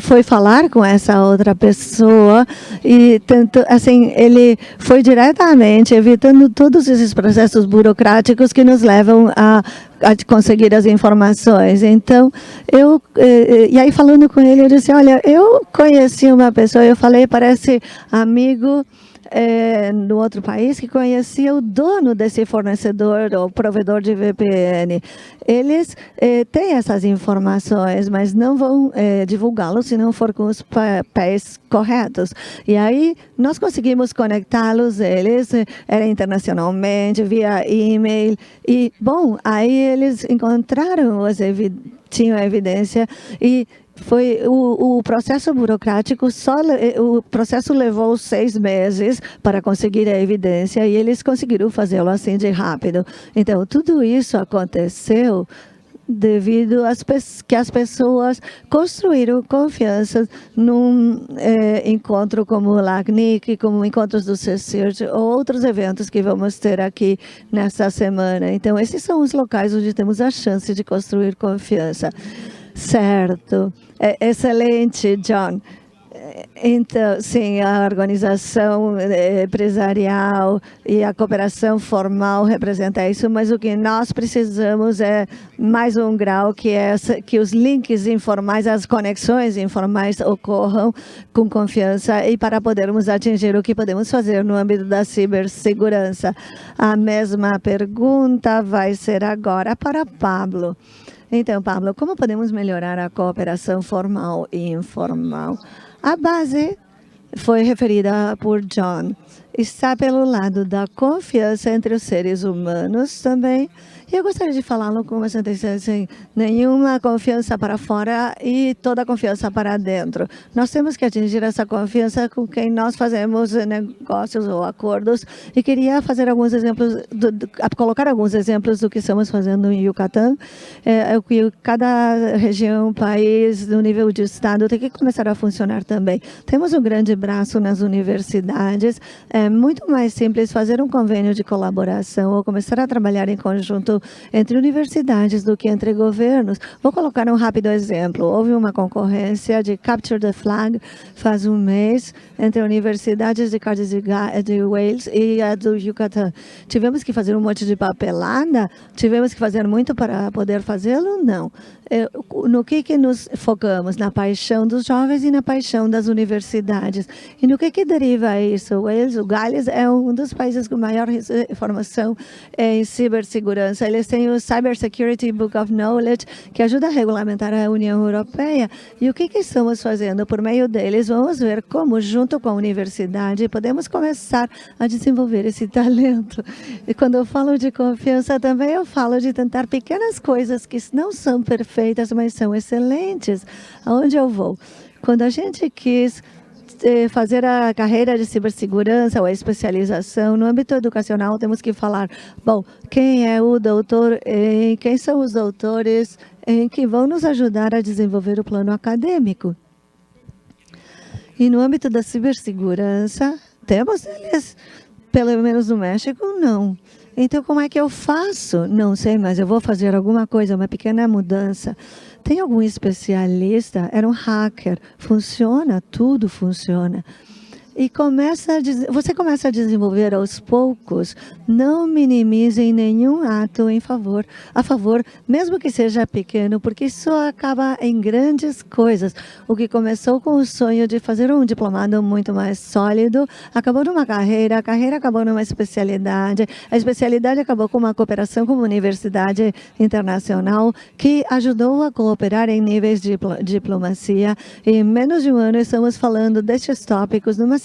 foi falar com essa outra pessoa e tanto assim ele foi diretamente evitando todos esses processos burocráticos que nos levam a, a conseguir as informações. Então, eu, eh, eh, e aí falando com ele, eu disse, olha, eu conheci uma pessoa, eu falei, parece amigo é, no outro país que conhecia o dono desse fornecedor ou provedor de VPN. Eles é, têm essas informações, mas não vão é, divulgá-los se não for com os papéis corretos. E aí nós conseguimos conectá-los, eles era internacionalmente, via e-mail. E, bom, aí eles encontraram as tinham evidência e foi o, o, processo burocrático, só o processo levou seis meses para conseguir a evidência e eles conseguiram fazê-lo assim de rápido. Então, tudo isso aconteceu devido às que as pessoas construíram confiança num é, encontro como o LACNIC, como encontros do CECIRT, ou outros eventos que vamos ter aqui nessa semana. Então, esses são os locais onde temos a chance de construir confiança. Certo. É, excelente, John. Então, sim, a organização é, empresarial e a cooperação formal representa isso, mas o que nós precisamos é mais um grau, que é que os links informais, as conexões informais ocorram com confiança e para podermos atingir o que podemos fazer no âmbito da cibersegurança. A mesma pergunta vai ser agora para Pablo. Então, Pablo, como podemos melhorar a cooperação formal e informal? A base foi referida por John. Está pelo lado da confiança entre os seres humanos também eu gostaria de falá-lo com sentença assim, nenhuma confiança para fora e toda confiança para dentro. Nós temos que atingir essa confiança com quem nós fazemos negócios ou acordos e queria fazer alguns exemplos, do, do, colocar alguns exemplos do que estamos fazendo em Yucatán. É, é, que cada região, país, no nível de estado tem que começar a funcionar também. Temos um grande braço nas universidades, é muito mais simples fazer um convênio de colaboração ou começar a trabalhar em conjunto entre universidades do que entre governos. Vou colocar um rápido exemplo. Houve uma concorrência de Capture the Flag faz um mês entre universidades de Cardiff de Wales e a do Yucatán. Tivemos que fazer um monte de papelada? Tivemos que fazer muito para poder fazê-lo? Não. É, no que, que nos focamos? Na paixão dos jovens e na paixão das universidades. E no que, que deriva isso? Wales, o Gales é um dos países com maior formação em cibersegurança eles têm o Cyber Security Book of Knowledge, que ajuda a regulamentar a União Europeia. E o que, que estamos fazendo? Por meio deles, vamos ver como, junto com a universidade, podemos começar a desenvolver esse talento. E quando eu falo de confiança, também eu falo de tentar pequenas coisas que não são perfeitas, mas são excelentes. Aonde eu vou? Quando a gente quis eh, fazer a carreira de cibersegurança ou a especialização no âmbito educacional, temos que falar, bom, quem é o doutor, em, quem são os doutores em que vão nos ajudar a desenvolver o plano acadêmico. E no âmbito da cibersegurança, temos eles, pelo menos no México, não. Então, como é que eu faço? Não sei, mas eu vou fazer alguma coisa, uma pequena mudança. Tem algum especialista? Era um hacker. Funciona? Tudo funciona e começa a, você começa a desenvolver aos poucos, não minimizem nenhum ato em favor, a favor, mesmo que seja pequeno, porque isso acaba em grandes coisas. O que começou com o sonho de fazer um diplomado muito mais sólido, acabou numa carreira, a carreira acabou numa especialidade, a especialidade acabou com uma cooperação com uma universidade internacional que ajudou a cooperar em níveis de diplomacia. Em menos de um ano estamos falando destes tópicos numa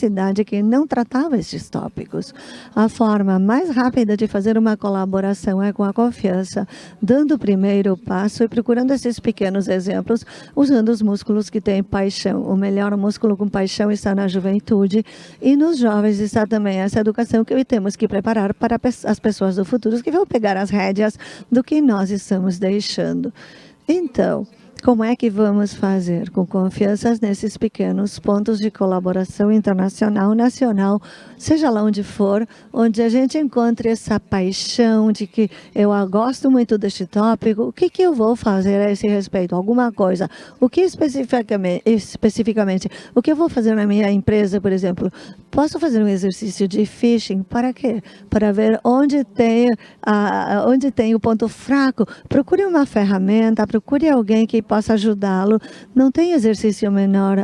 que não tratava estes tópicos. A forma mais rápida de fazer uma colaboração é com a confiança, dando o primeiro passo e procurando esses pequenos exemplos, usando os músculos que têm paixão. O melhor músculo com paixão está na juventude e nos jovens está também essa educação que temos que preparar para as pessoas do futuro que vão pegar as rédeas do que nós estamos deixando. Então, como é que vamos fazer? Com confiança nesses pequenos pontos de colaboração internacional, nacional, seja lá onde for, onde a gente encontre essa paixão de que eu gosto muito deste tópico, o que, que eu vou fazer a esse respeito? Alguma coisa. O que especificamente, especificamente, o que eu vou fazer na minha empresa, por exemplo? Posso fazer um exercício de phishing? Para quê? Para ver onde tem, a, onde tem o ponto fraco. Procure uma ferramenta, procure alguém que possa ajudá-lo. Não tem exercício menor.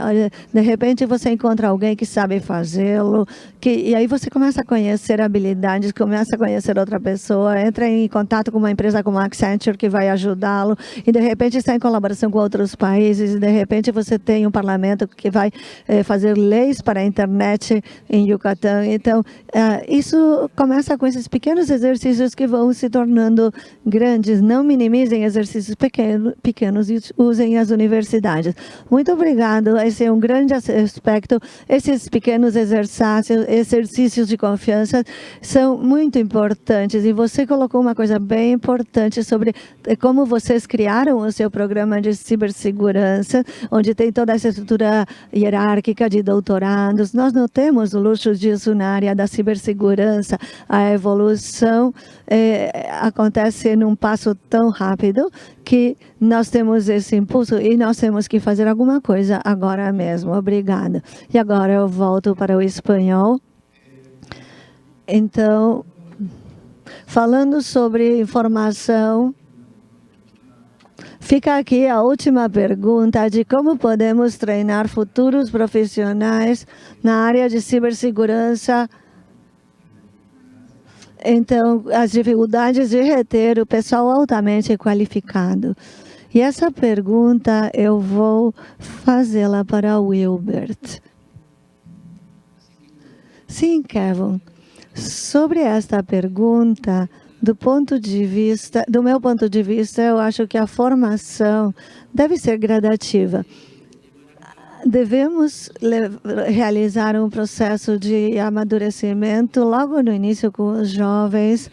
De repente você encontra alguém que sabe fazê-lo, que e aí você começa a conhecer habilidades, começa a conhecer outra pessoa, entra em contato com uma empresa como a Accenture que vai ajudá-lo e de repente está em colaboração com outros países e de repente você tem um parlamento que vai eh, fazer leis para a internet em Yucatán. Então, eh, isso começa com esses pequenos exercícios que vão se tornando grandes. Não minimizem exercícios pequeno, pequenos e usem as universidades. Muito obrigado. Esse é um grande aspecto. Esses pequenos exercícios, exercícios de confiança são muito importantes. E você colocou uma coisa bem importante sobre eh, como vocês criaram o seu programa de cibersegurança, onde tem toda essa estrutura hierárquica de doutorados. Nós não temos o luxo disso na área da cibersegurança. A evolução é, acontece num passo tão rápido que nós temos esse impulso e nós temos que fazer alguma coisa agora mesmo. Obrigada. E agora eu volto para o espanhol. Então, falando sobre informação, fica aqui a última pergunta de como podemos treinar futuros profissionais na área de cibersegurança então, as dificuldades de reter o pessoal altamente qualificado. E essa pergunta eu vou fazê-la para o Wilbert. Sim, Kevin. Sobre esta pergunta, do ponto de vista, do meu ponto de vista, eu acho que a formação deve ser gradativa devemos realizar um processo de amadurecimento logo no início com os jovens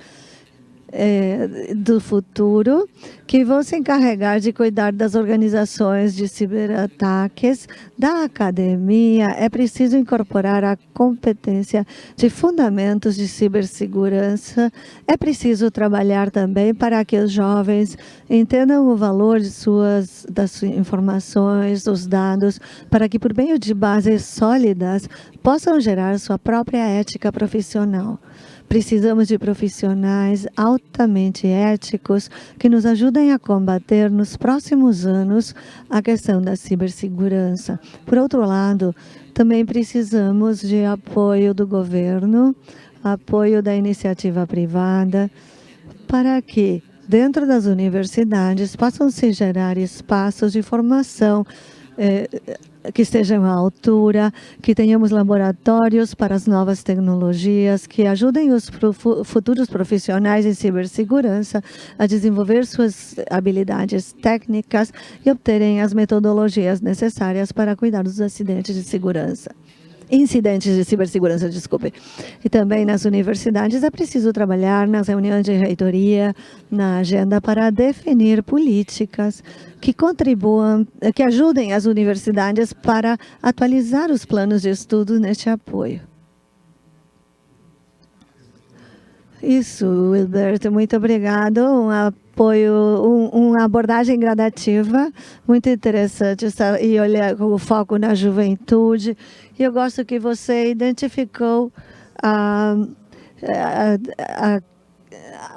é, do futuro, que vão se encarregar de cuidar das organizações de ciberataques, da academia. É preciso incorporar a competência de fundamentos de cibersegurança. É preciso trabalhar também para que os jovens entendam o valor de suas, das informações, dos dados, para que por meio de bases sólidas possam gerar sua própria ética profissional. Precisamos de profissionais altamente éticos que nos ajudem a combater nos próximos anos a questão da cibersegurança. Por outro lado, também precisamos de apoio do governo, apoio da iniciativa privada, para que dentro das universidades possam se gerar espaços de formação que estejam à altura, que tenhamos laboratórios para as novas tecnologias, que ajudem os futuros profissionais em cibersegurança a desenvolver suas habilidades técnicas e obterem as metodologias necessárias para cuidar dos acidentes de segurança incidentes de cibersegurança, desculpe. E também nas universidades é preciso trabalhar nas reuniões de reitoria, na agenda para definir políticas que contribuam, que ajudem as universidades para atualizar os planos de estudo neste apoio. Isso, Wilberto, muito obrigado. Apoio, um, uma abordagem gradativa, muito interessante, e olhar com o foco na juventude. E eu gosto que você identificou a, a, a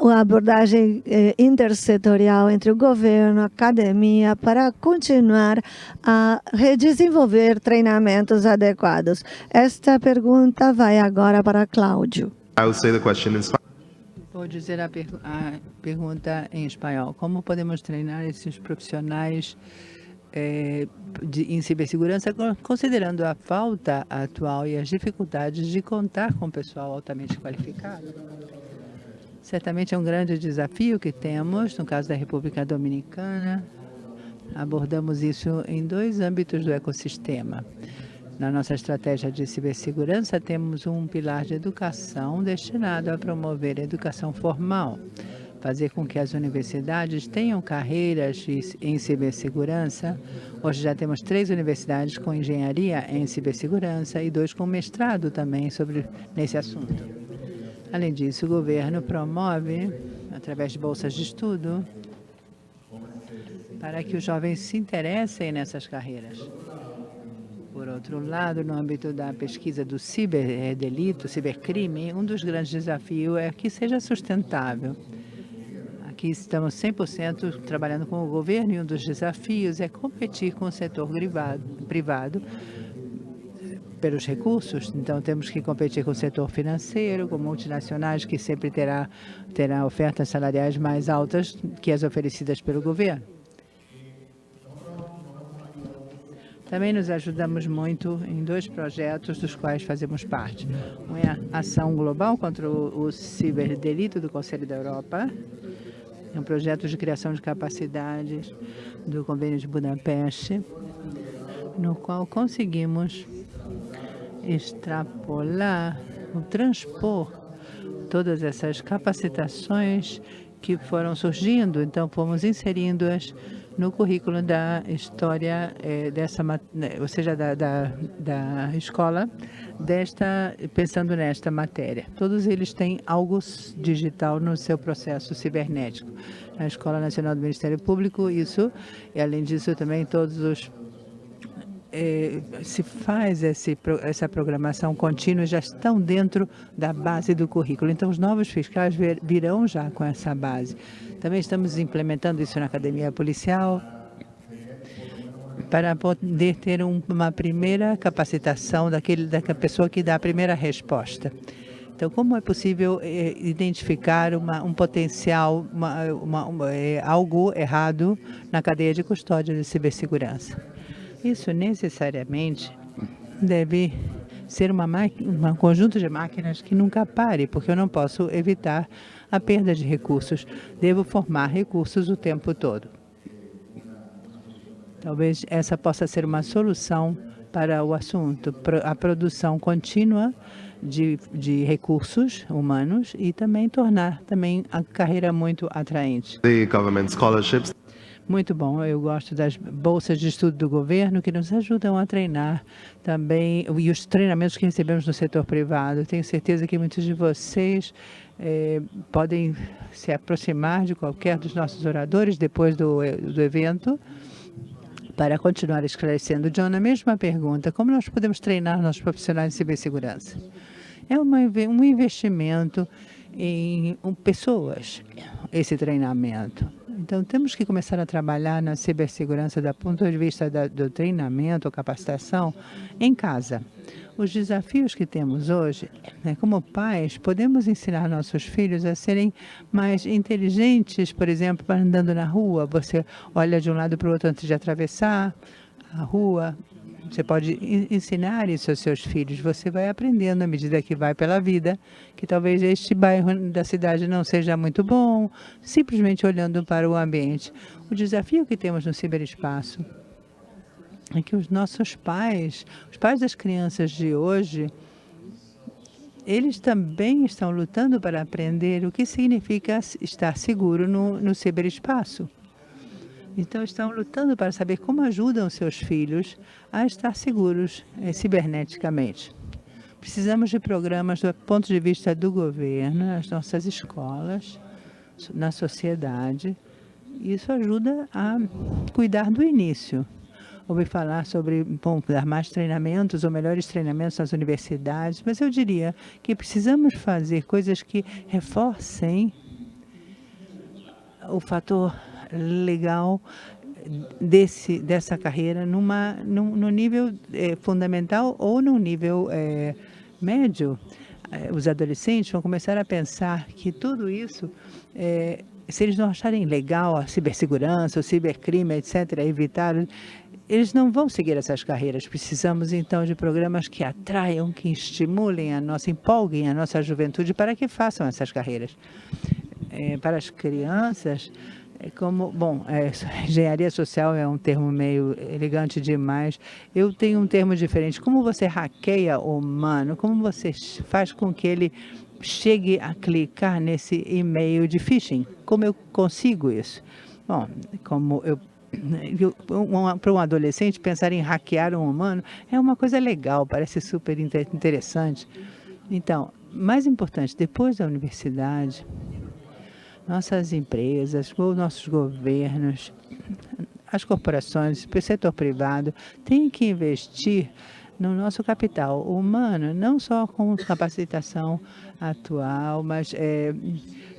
a abordagem eh, intersetorial entre o governo, a academia, para continuar a redesenvolver treinamentos adequados. Esta pergunta vai agora para Cláudio. I will say the question in Vou dizer a, per a, pergunta em espanhol. Como podemos treinar esses profissionais é, de, em cibersegurança, considerando a falta atual e as dificuldades de contar com pessoal altamente qualificado? Certamente é um grande desafio que temos, no caso da República Dominicana. Abordamos isso em dois âmbitos do ecossistema. Na nossa estratégia de cibersegurança, temos um pilar de educação destinado a promover a educação formal, fazer com que as universidades tenham carreiras em cibersegurança. Hoje já temos três universidades com engenharia em cibersegurança e dois com mestrado também sobre nesse assunto. Além disso, o governo promove, através de bolsas de estudo, para que os jovens se interessem nessas carreiras. Por outro lado, no âmbito da pesquisa do ciberdelito, cibercrime, um dos grandes desafios é que seja sustentável. Aqui estamos 100% trabalhando com o governo e um dos desafios é competir com o setor privado, privado pelos recursos, então temos que competir com o setor financeiro, com multinacionais que sempre terá, terá ofertas salariais mais altas que as oferecidas pelo governo. Também nos ajudamos muito em dois projetos dos quais fazemos parte. Um é a Ação Global contra o, Ciberdelito do Conselho da Europa, é um projeto de criação de capacidades do Convênio de Budapeste, no qual conseguimos extrapolar, transpor todas essas capacitações que foram surgindo, então fomos inserindo-as no currículo da história é, dessa, né, ou seja, da, da, da, escola, desta, pensando nesta matéria. Todos eles têm algo digital no seu processo cibernético. Na Escola Nacional do Ministério Público, isso, e além disso também todos os é, se faz esse, essa programação contínua já estão dentro da base do currículo. Então, os novos fiscais virão já com essa base. Também estamos implementando isso na academia policial para poder ter um, uma primeira capacitação daquele, da pessoa que dá a primeira resposta. Então, como é possível é, identificar uma, um potencial, uma, uma, é, algo errado na cadeia de custódia de cibersegurança? Isso necessariamente deve ser uma um conjunto de máquinas que nunca pare, porque eu não posso evitar a perda de recursos. Devo formar recursos o tempo todo. Talvez essa possa ser uma solução para o assunto, a produção contínua de, de recursos humanos e também tornar também a carreira muito atraente. The government scholarships muito bom. Eu gosto das bolsas de estudo do governo que nos ajudam a treinar também e os treinamentos que recebemos no setor privado. Tenho certeza que muitos de vocês eh, podem se aproximar de qualquer dos nossos oradores depois do, do evento para continuar esclarecendo. John, a mesma pergunta, como nós podemos treinar nossos profissionais de cibersegurança? É uma, um investimento em pessoas, esse treinamento. Então, temos que começar a trabalhar na cibersegurança do ponto de vista da, do treinamento, capacitação, em casa. Os desafios que temos hoje, né, como pais, podemos ensinar nossos filhos a serem mais inteligentes, por exemplo, andando na rua, você olha de um lado para o outro antes de atravessar a rua, você pode ensinar isso aos seus filhos. Você vai aprendendo à medida que vai pela vida, que talvez este bairro da cidade não seja muito bom, simplesmente olhando para o ambiente. O desafio que temos no ciberespaço é que os nossos pais, os pais das crianças de hoje, eles também estão lutando para aprender o que significa estar seguro no, no ciberespaço. Então, estão lutando para saber como ajudam seus filhos a estar seguros eh, ciberneticamente. Precisamos de programas do ponto de vista do governo, nas nossas escolas, na sociedade. Isso ajuda a cuidar do início. Ouvi falar sobre bom, dar mais treinamentos ou melhores treinamentos nas universidades, mas eu diria que precisamos fazer coisas que reforcem o fator legal desse, dessa carreira numa, num, no nível é, fundamental ou no nível é, médio. Os adolescentes vão começar a pensar que tudo isso, se eles não acharem legal a cibersegurança, o cibercrime, etc., evitar, eles não vão seguir essas carreiras. Precisamos, então, de programas que atraiam, que estimulem a nossa, empolguem a nossa juventude para que façam essas carreiras. para as crianças, é como, bom, é, engenharia social é um termo meio elegante demais. Eu tenho um termo diferente. Como você hackeia o humano? Como você faz com que ele chegue a clicar nesse e-mail de phishing? Como eu consigo isso? Bom, como eu para um adolescente pensar em hackear um humano é uma coisa legal, parece super interessante. Então, mais importante, depois da universidade, nossas empresas, os nossos governos, as corporações, o setor privado, têm que investir no nosso capital humano, não só com capacitação atual, mas é,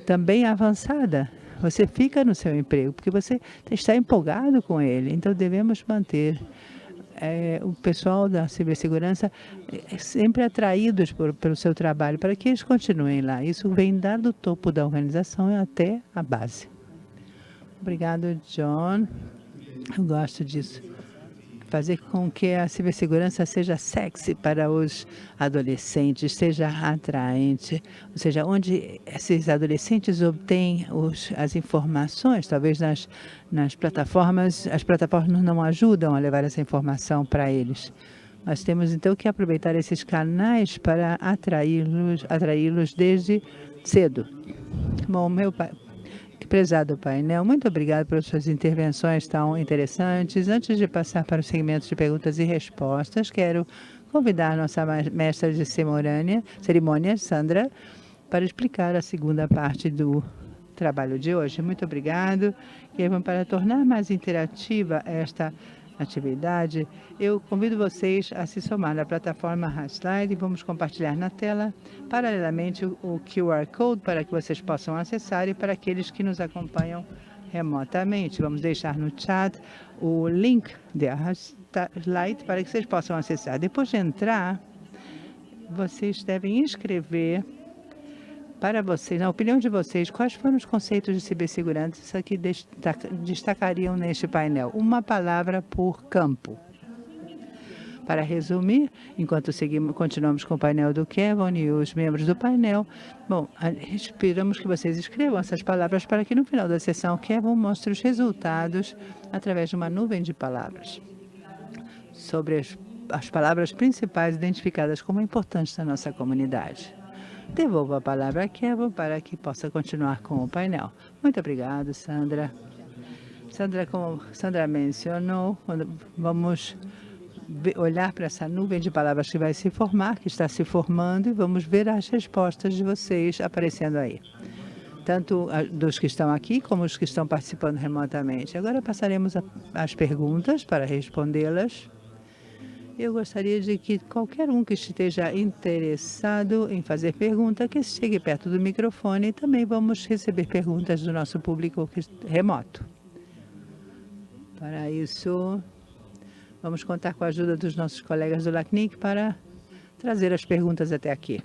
também avançada. Você fica no seu emprego porque você está empolgado com ele. Então, devemos manter é, o pessoal da cibersegurança é sempre atraídos por, pelo seu trabalho, para que eles continuem lá. Isso vem dar do topo da organização até a base. Obrigado, John. Eu gosto disso fazer com que a cibersegurança seja sexy para os adolescentes, seja atraente, ou seja, onde esses adolescentes obtêm os, as informações, talvez nas, nas plataformas, as plataformas não ajudam a levar essa informação para eles. Nós temos então que aproveitar esses canais para atraí-los atraí desde cedo. Bom, meu pai, Prezado painel, muito obrigado pelas suas intervenções tão interessantes. Antes de passar para o segmento de perguntas e respostas, quero convidar nossa mestra de cerimônia, cerimônia, Sandra, para explicar a segunda parte do trabalho de hoje. Muito obrigado. E para tornar mais interativa esta atividade, eu convido vocês a se somar à plataforma Slide e vamos compartilhar na tela, paralelamente, o QR Code para que vocês possam acessar e para aqueles que nos acompanham remotamente. Vamos deixar no chat o link da Slide para que vocês possam acessar. Depois de entrar, vocês devem inscrever para vocês, na opinião de vocês, quais foram os conceitos de cibersegurança que destacariam neste painel? Uma palavra por campo. Para resumir, enquanto seguimos, continuamos com o painel do Kevin e os membros do painel, bom, esperamos que vocês escrevam essas palavras para que no final da sessão Kevin mostre os resultados através de uma nuvem de palavras sobre as, as palavras principais identificadas como importantes na nossa comunidade. Devolvo a palavra a Kevin para que possa continuar com o painel. Muito obrigado, Sandra. Sandra, como Sandra mencionou, vamos olhar para essa nuvem de palavras que vai se formar, que está se formando, e vamos ver as respostas de vocês aparecendo aí. Tanto dos que estão aqui, como os que estão participando remotamente. Agora passaremos às perguntas para respondê-las. Eu gostaria de que qualquer um que esteja interessado em fazer pergunta, que chegue perto do microfone e também vamos receber perguntas do nosso público remoto. Para isso, vamos contar com a ajuda dos nossos colegas do LACNIC para trazer as perguntas até aqui.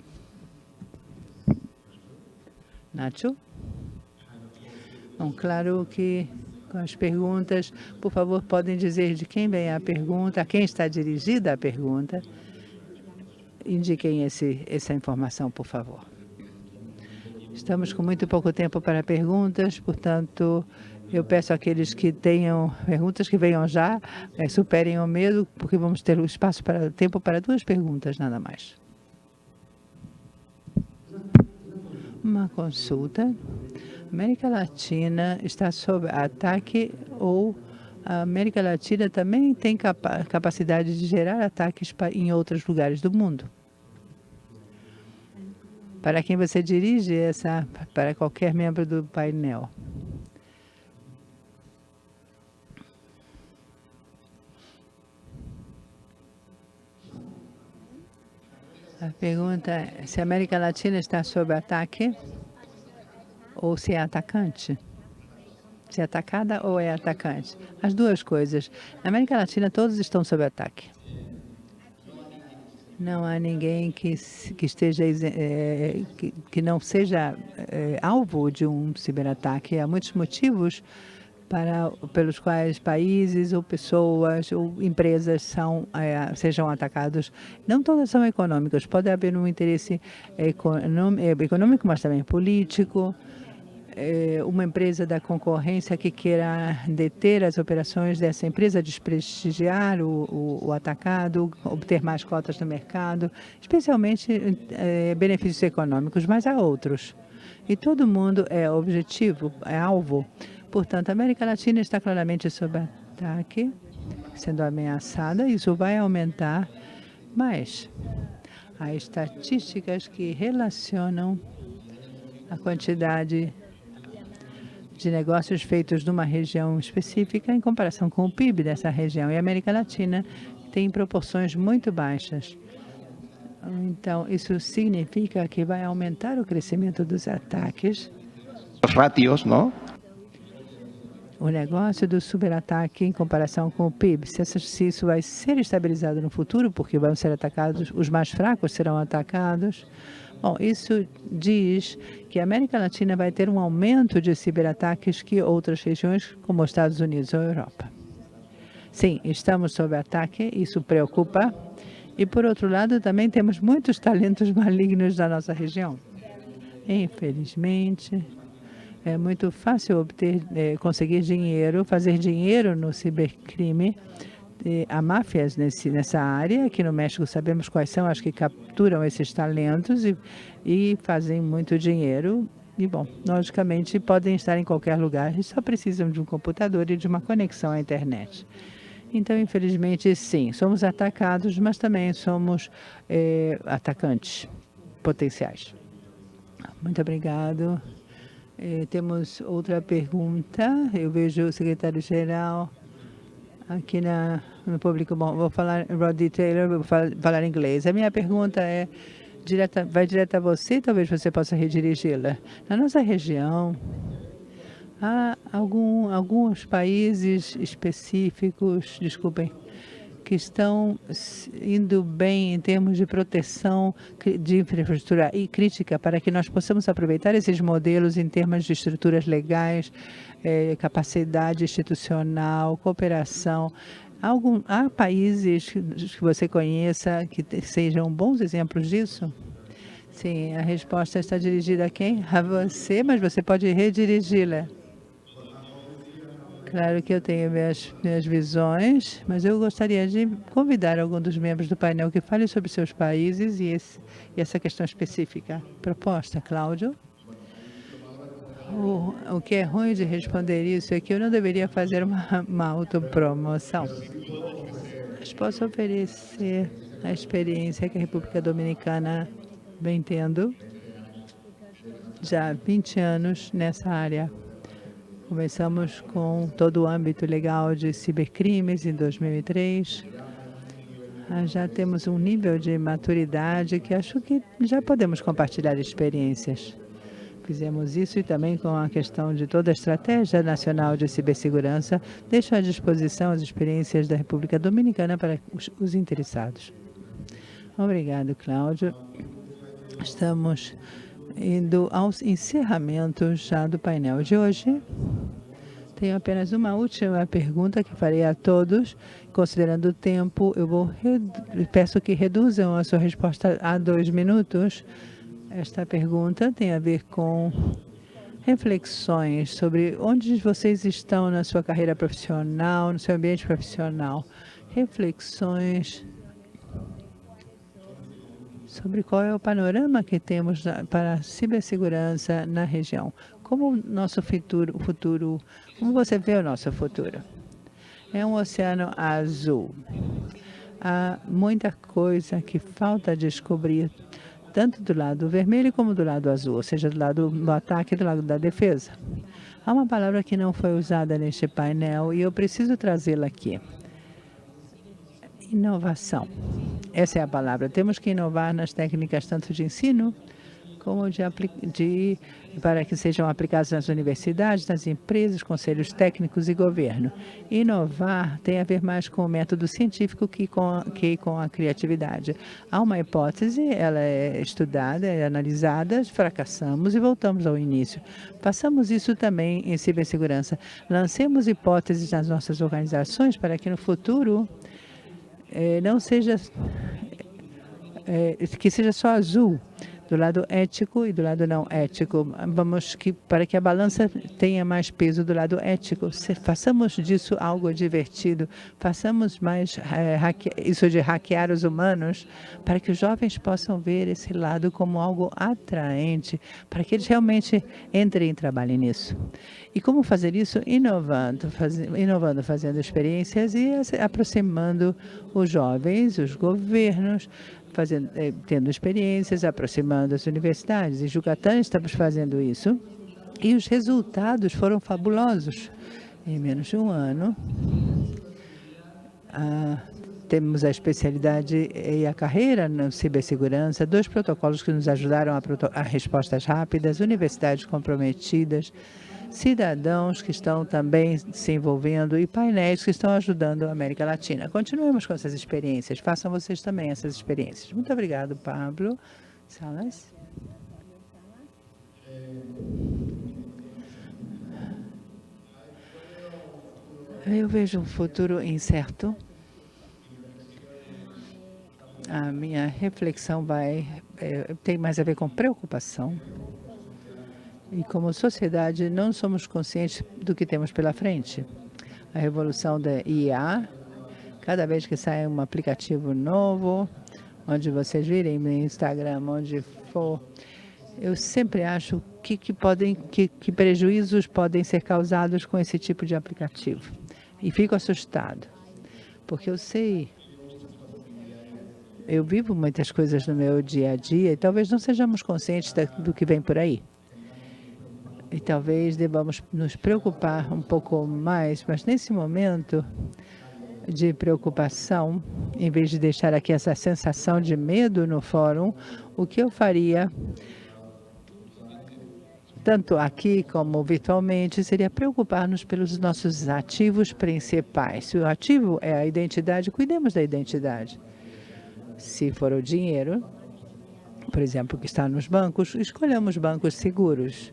Nacho? Bom, claro que com as perguntas. Por favor, podem dizer de quem vem a pergunta, a quem está dirigida a pergunta. Indiquem esse, essa informação, por favor. Estamos com muito pouco tempo para perguntas, portanto, eu peço àqueles que tenham perguntas que venham já, é, superem o medo, porque vamos ter o espaço para tempo para duas perguntas, nada mais. Uma consulta. América Latina está sob ataque ou a América Latina também tem capa capacidade de gerar ataques em outros lugares do mundo? Para quem você dirige essa, para qualquer membro do painel. A pergunta é se a América Latina está sob ataque ou se é atacante. Se é atacada ou é atacante. As duas coisas. Na América Latina, todos estão sob ataque. Não há ninguém que, que esteja é, que, que, não seja é, alvo de um ciberataque. Há muitos motivos para, pelos quais países ou pessoas ou empresas são, é, sejam atacados. Não todas são econômicas. Pode haver um interesse econômico, mas também político é, uma empresa da concorrência que queira deter as operações dessa empresa, desprestigiar o, o, o atacado, obter mais cotas no mercado, especialmente é, benefícios econômicos, mas há outros. E todo mundo é objetivo, é alvo. Portanto, a América Latina está claramente sob ataque, sendo ameaçada, isso vai aumentar, mas há estatísticas que relacionam a quantidade de negócios feitos numa região específica em comparação com o PIB dessa região. E a América Latina tem proporções muito baixas. Então, isso significa que vai aumentar o crescimento dos ataques. Os ratios, não? O negócio do superataque em comparação com o PIB. Se isso vai ser estabilizado no futuro, porque vão ser atacados, os mais fracos serão atacados, Bom, isso diz que a América Latina vai ter um aumento de ciberataques que outras regiões, como os Estados Unidos ou Europa. Sim, estamos sob ataque, isso preocupa. E, por outro lado, também temos muitos talentos malignos da nossa região. Infelizmente, é muito fácil obter, é, conseguir dinheiro, fazer dinheiro no cibercrime, há máfias nesse, nessa área. Aqui no México sabemos quais são as que capturam esses talentos e, e fazem muito dinheiro. E, bom, logicamente, podem estar em qualquer lugar e só precisam de um computador e de uma conexão à internet. Então, infelizmente, sim, somos atacados, mas também somos é, atacantes potenciais. Muito obrigado. É, temos outra pergunta. Eu vejo o secretário-geral aqui na, no público. Bom, vou falar Roddy Taylor, vou falar inglês. A minha pergunta é, direta, vai direto a você, talvez você possa redirigi-la. Na nossa região, há algum, alguns países específicos, desculpem, que estão indo bem em termos de proteção de infraestrutura e crítica para que nós possamos aproveitar esses modelos em termos de estruturas legais, eh, capacidade institucional, cooperação. Algum, há países que você conheça que sejam bons exemplos disso? Sim, a resposta está dirigida a quem? A você, mas você pode redirigi-la. Claro que eu tenho minhas, minhas visões, mas eu gostaria de convidar algum dos membros do painel que fale sobre seus países e, esse, e essa questão específica. Proposta, Cláudio? O, o que é ruim de responder isso é que eu não deveria fazer uma, uma autopromoção. Mas posso oferecer a experiência que a República Dominicana vem tendo já há 20 anos nessa área. Começamos com todo o âmbito legal de cibercrimes em 2003. ah, já temos um nível de maturidade que acho que já podemos compartilhar experiências. Fizemos isso e também com a questão de toda a estratégia nacional de cibersegurança, deixo à disposição as experiências da República Dominicana para os, os interessados. Obrigado, Cláudio. Estamos indo aos encerramentos já do painel de hoje. Tenho apenas uma última pergunta que farei a todos. Considerando o tempo, eu vou peço que reduzam a sua resposta a dois minutos. Esta pergunta tem a ver com reflexões sobre onde vocês estão na sua carreira profissional, no seu ambiente profissional. Reflexões sobre qual é o panorama que temos para a cibersegurança na região. Como nosso futuro, futuro, como você vê o nosso futuro? É um oceano azul. Há muita coisa que falta descobrir, tanto do lado vermelho como do lado azul, ou seja, do lado do ataque e do lado da defesa. Há uma palavra que não foi usada neste painel e eu preciso trazê-la aqui. Inovação. Essa é a palavra. Temos que inovar nas técnicas tanto de ensino como de, de, para que sejam aplicadas nas universidades, nas empresas, conselhos técnicos e governo. Inovar tem a ver mais com o método científico que com, que com a criatividade. Há uma hipótese, ela é estudada, é analisada, fracassamos e voltamos ao início. Façamos isso também em cibersegurança. Lancemos hipóteses nas nossas organizações para que no futuro eh, não seja eh, que seja só azul, do lado ético e do lado não ético. Vamos que para que a balança tenha mais peso do lado ético, se, façamos disso algo divertido, façamos mais é, hacke, isso de hackear os humanos, para que os jovens possam ver esse lado como algo atraente, para que eles realmente entrem e trabalhem nisso. E como fazer isso? Inovando, faz, inovando, fazendo experiências e aproximando os jovens, os governos, fazendo, eh, tendo experiências, aproximando as universidades. Em Jucatán estamos fazendo isso e os resultados foram fabulosos. Em menos de um ano, ah, temos a especialidade e a carreira na cibersegurança, dois protocolos que nos ajudaram a, a respostas rápidas, universidades comprometidas, cidadãos que estão também se envolvendo e painéis que estão ajudando a América Latina. Continuemos com essas experiências. Façam vocês também essas experiências. Muito obrigado, Pablo. Salas. Eu vejo um futuro incerto. A minha reflexão vai é, tem mais a ver com preocupação. E como sociedade, não somos conscientes do que temos pela frente. A revolução da IA, cada vez que sai um aplicativo novo, onde vocês virem no Instagram, onde for, eu sempre acho que, que, podem, que, que prejuízos podem ser causados com esse tipo de aplicativo. E fico assustado, porque eu sei eu vivo muitas coisas no meu dia a dia e talvez não sejamos conscientes do que vem por aí e talvez devamos nos preocupar um pouco mais, mas nesse momento de preocupação, em vez de deixar aqui essa sensação de medo no fórum, o que eu faria, tanto aqui como virtualmente, seria preocupar-nos pelos nossos ativos principais. Se o ativo é a identidade, cuidemos da identidade. Se for o dinheiro, por exemplo, que está nos bancos, escolhamos bancos seguros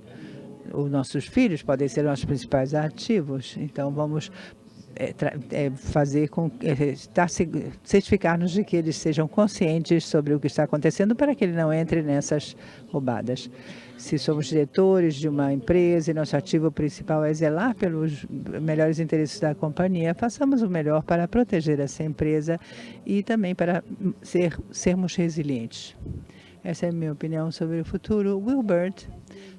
os nossos filhos podem ser nossos principais ativos. Então, vamos é, é, fazer com é, certificar-nos de que eles sejam conscientes sobre o que está acontecendo para que ele não entre nessas roubadas. Se somos diretores de uma empresa e nosso ativo principal é zelar pelos melhores interesses da companhia, façamos o melhor para proteger essa empresa e também para ser, sermos resilientes. Essa é a minha opinião sobre o futuro. Wilbert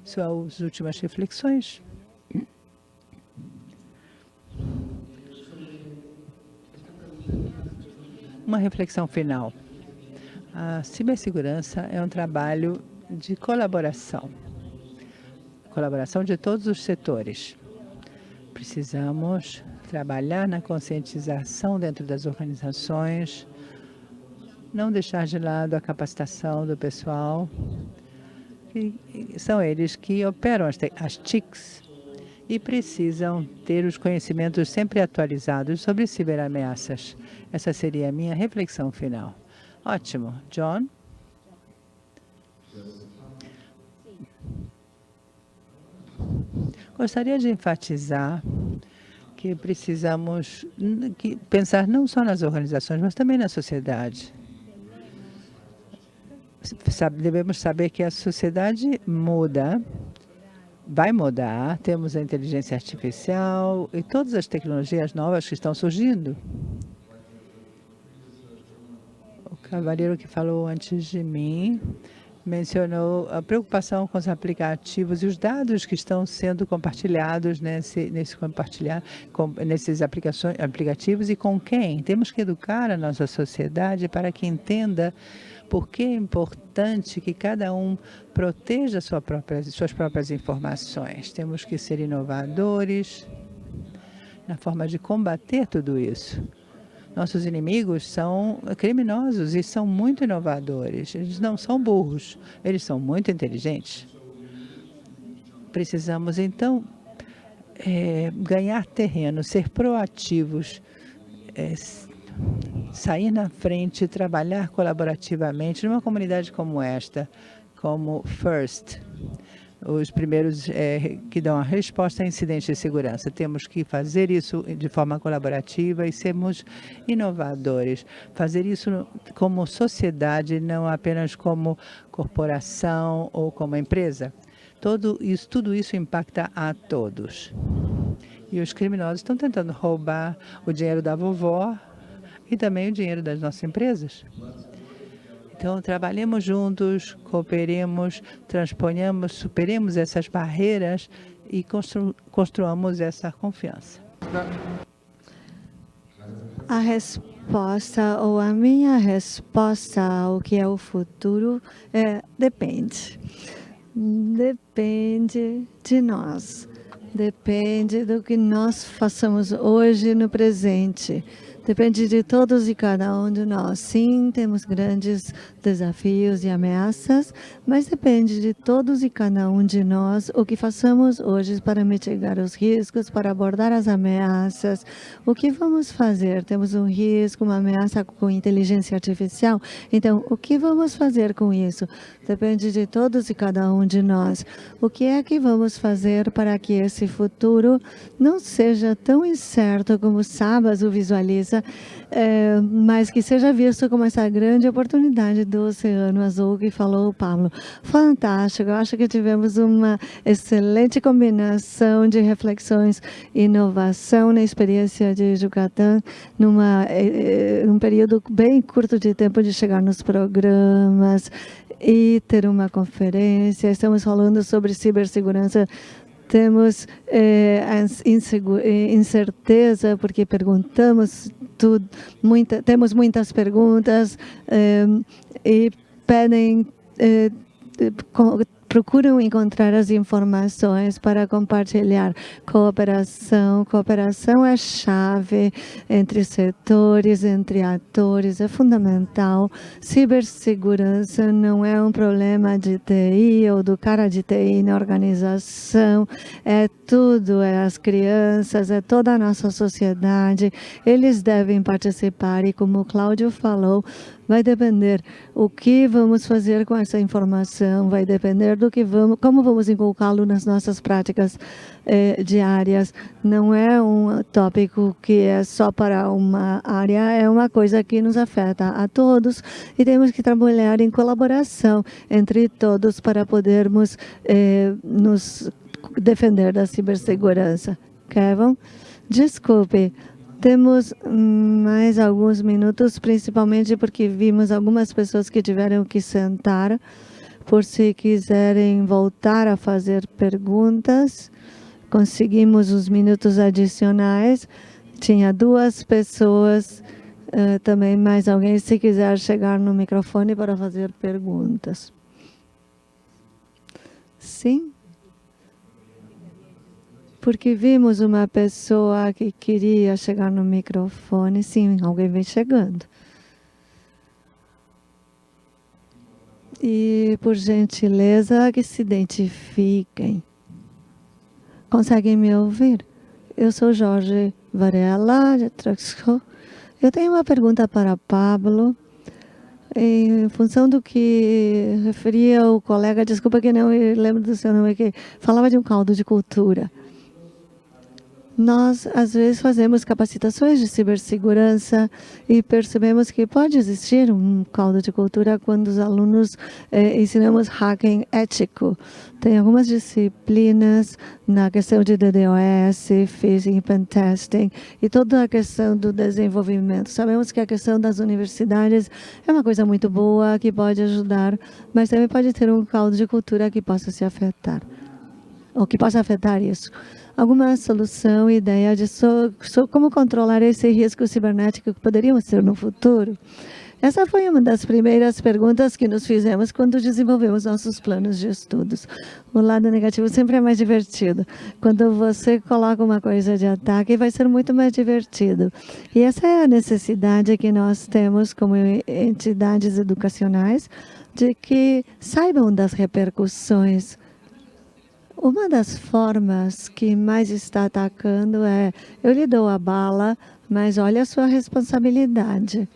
suas últimas reflexões. Uma reflexão final. A cibersegurança é um trabalho de colaboração. Colaboração de todos os setores. Precisamos trabalhar na conscientização dentro das organizações, não deixar de lado a capacitação do pessoal, que são eles que operam as, as TICs e precisam ter os conhecimentos sempre atualizados sobre ciberameaças. Essa seria a minha reflexão final. Ótimo. John? Gostaria de enfatizar que precisamos pensar não só nas organizações, mas também na sociedade. Devemos saber que a sociedade muda, vai mudar, temos a inteligência artificial e todas as tecnologias novas que estão surgindo. O cavaleiro que falou antes de mim mencionou a preocupação com os aplicativos e os dados que estão sendo compartilhados nesse, nesse compartilhar, com, nesses aplicações, aplicativos e com quem. Temos que educar a nossa sociedade para que entenda por que é importante que cada um proteja sua própria, suas próprias informações. Temos que ser inovadores na forma de combater tudo isso. Nossos inimigos são criminosos e são muito inovadores. Eles não são burros, eles são muito inteligentes. Precisamos, então, é, ganhar terreno, ser proativos, é, sair na frente, trabalhar colaborativamente numa comunidade como esta, como FIRST, os primeiros é, que dão a resposta a incidentes de segurança. Temos que fazer isso de forma colaborativa e sermos inovadores. Fazer isso como sociedade, não apenas como corporação ou como empresa. Todo isso, tudo isso impacta a todos. E os criminosos estão tentando roubar o dinheiro da vovó e também o dinheiro das nossas empresas. Então, trabalhemos juntos, cooperemos, transponhamos, superemos essas barreiras e constru construamos essa confiança. A resposta, ou a minha resposta ao que é o futuro, é depende. Depende de nós. Depende do que nós façamos hoje no presente. Depende de todos e cada um de nós. Sim, temos grandes desafios e ameaças, mas depende de todos e cada um de nós o que façamos hoje para mitigar os riscos, para abordar as ameaças. O que vamos fazer? Temos um risco, uma ameaça com inteligência artificial. Então, o que vamos fazer com isso? Depende de todos e cada um de nós. O que é que vamos fazer para que esse futuro não seja tão incerto como Sabas o visualiza é, mas que seja visto como essa grande oportunidade do Oceano Azul que falou o Pablo. Fantástico, eu acho que tivemos uma excelente combinação de reflexões inovação na experiência de Yucatán, numa, é, um período bem curto de tempo de chegar nos programas e ter uma conferência. Estamos falando sobre cibersegurança temos é, incerteza porque perguntamos tudo, muita, temos muitas perguntas é, e pedem procuram encontrar as informações para compartilhar. Cooperação, cooperação é chave entre setores, entre atores, é fundamental. Cibersegurança não é um problema de TI ou do cara de TI na organização, é tudo, é as crianças, é toda a nossa sociedade. Eles devem participar e como o Cláudio falou, vai depender o que vamos fazer com essa informação, vai depender do que vamos, como vamos inculcá-lo nas nossas práticas eh, diárias. Não é um tópico que é só para uma área, é uma coisa que nos afeta a todos e temos que trabalhar em colaboração entre todos para podermos eh, nos defender da cibersegurança. Kevin? Desculpe, temos mais alguns minutos, principalmente porque vimos algumas pessoas que tiveram que sentar. Por se quiserem voltar a fazer perguntas, conseguimos os minutos adicionais. Tinha duas pessoas, uh, também mais alguém, se quiser chegar no microfone para fazer perguntas. Sim? porque vimos uma pessoa que queria chegar no microfone. Sim, alguém vem chegando. E, por gentileza, que se identifiquem. Conseguem me ouvir? Eu sou Jorge Varela, de Traxco. Eu tenho uma pergunta para Pablo. Em função do que referia o colega, desculpa que não me lembro do seu nome, que falava de um caldo de cultura. Nós, às vezes, fazemos capacitações de cibersegurança e percebemos que pode existir um caldo de cultura quando os alunos eh, ensinamos hacking ético. Tem algumas disciplinas na questão de DDoS, phishing, pen testing e toda a questão do desenvolvimento. Sabemos que a questão das universidades é uma coisa muito boa, que pode ajudar, mas também pode ter um caldo de cultura que possa se afetar, ou que possa afetar isso alguma solução, ideia de so, so, como controlar esse risco cibernético que poderíamos ter no futuro? Essa foi uma das primeiras perguntas que nos fizemos quando desenvolvemos nossos planos de estudos. O lado negativo sempre é mais divertido. Quando você coloca uma coisa de ataque, vai ser muito mais divertido. E essa é a necessidade que nós temos como entidades educacionais, de que saibam das repercussões uma das formas que mais está atacando é, eu lhe dou a bala, mas olha a sua responsabilidade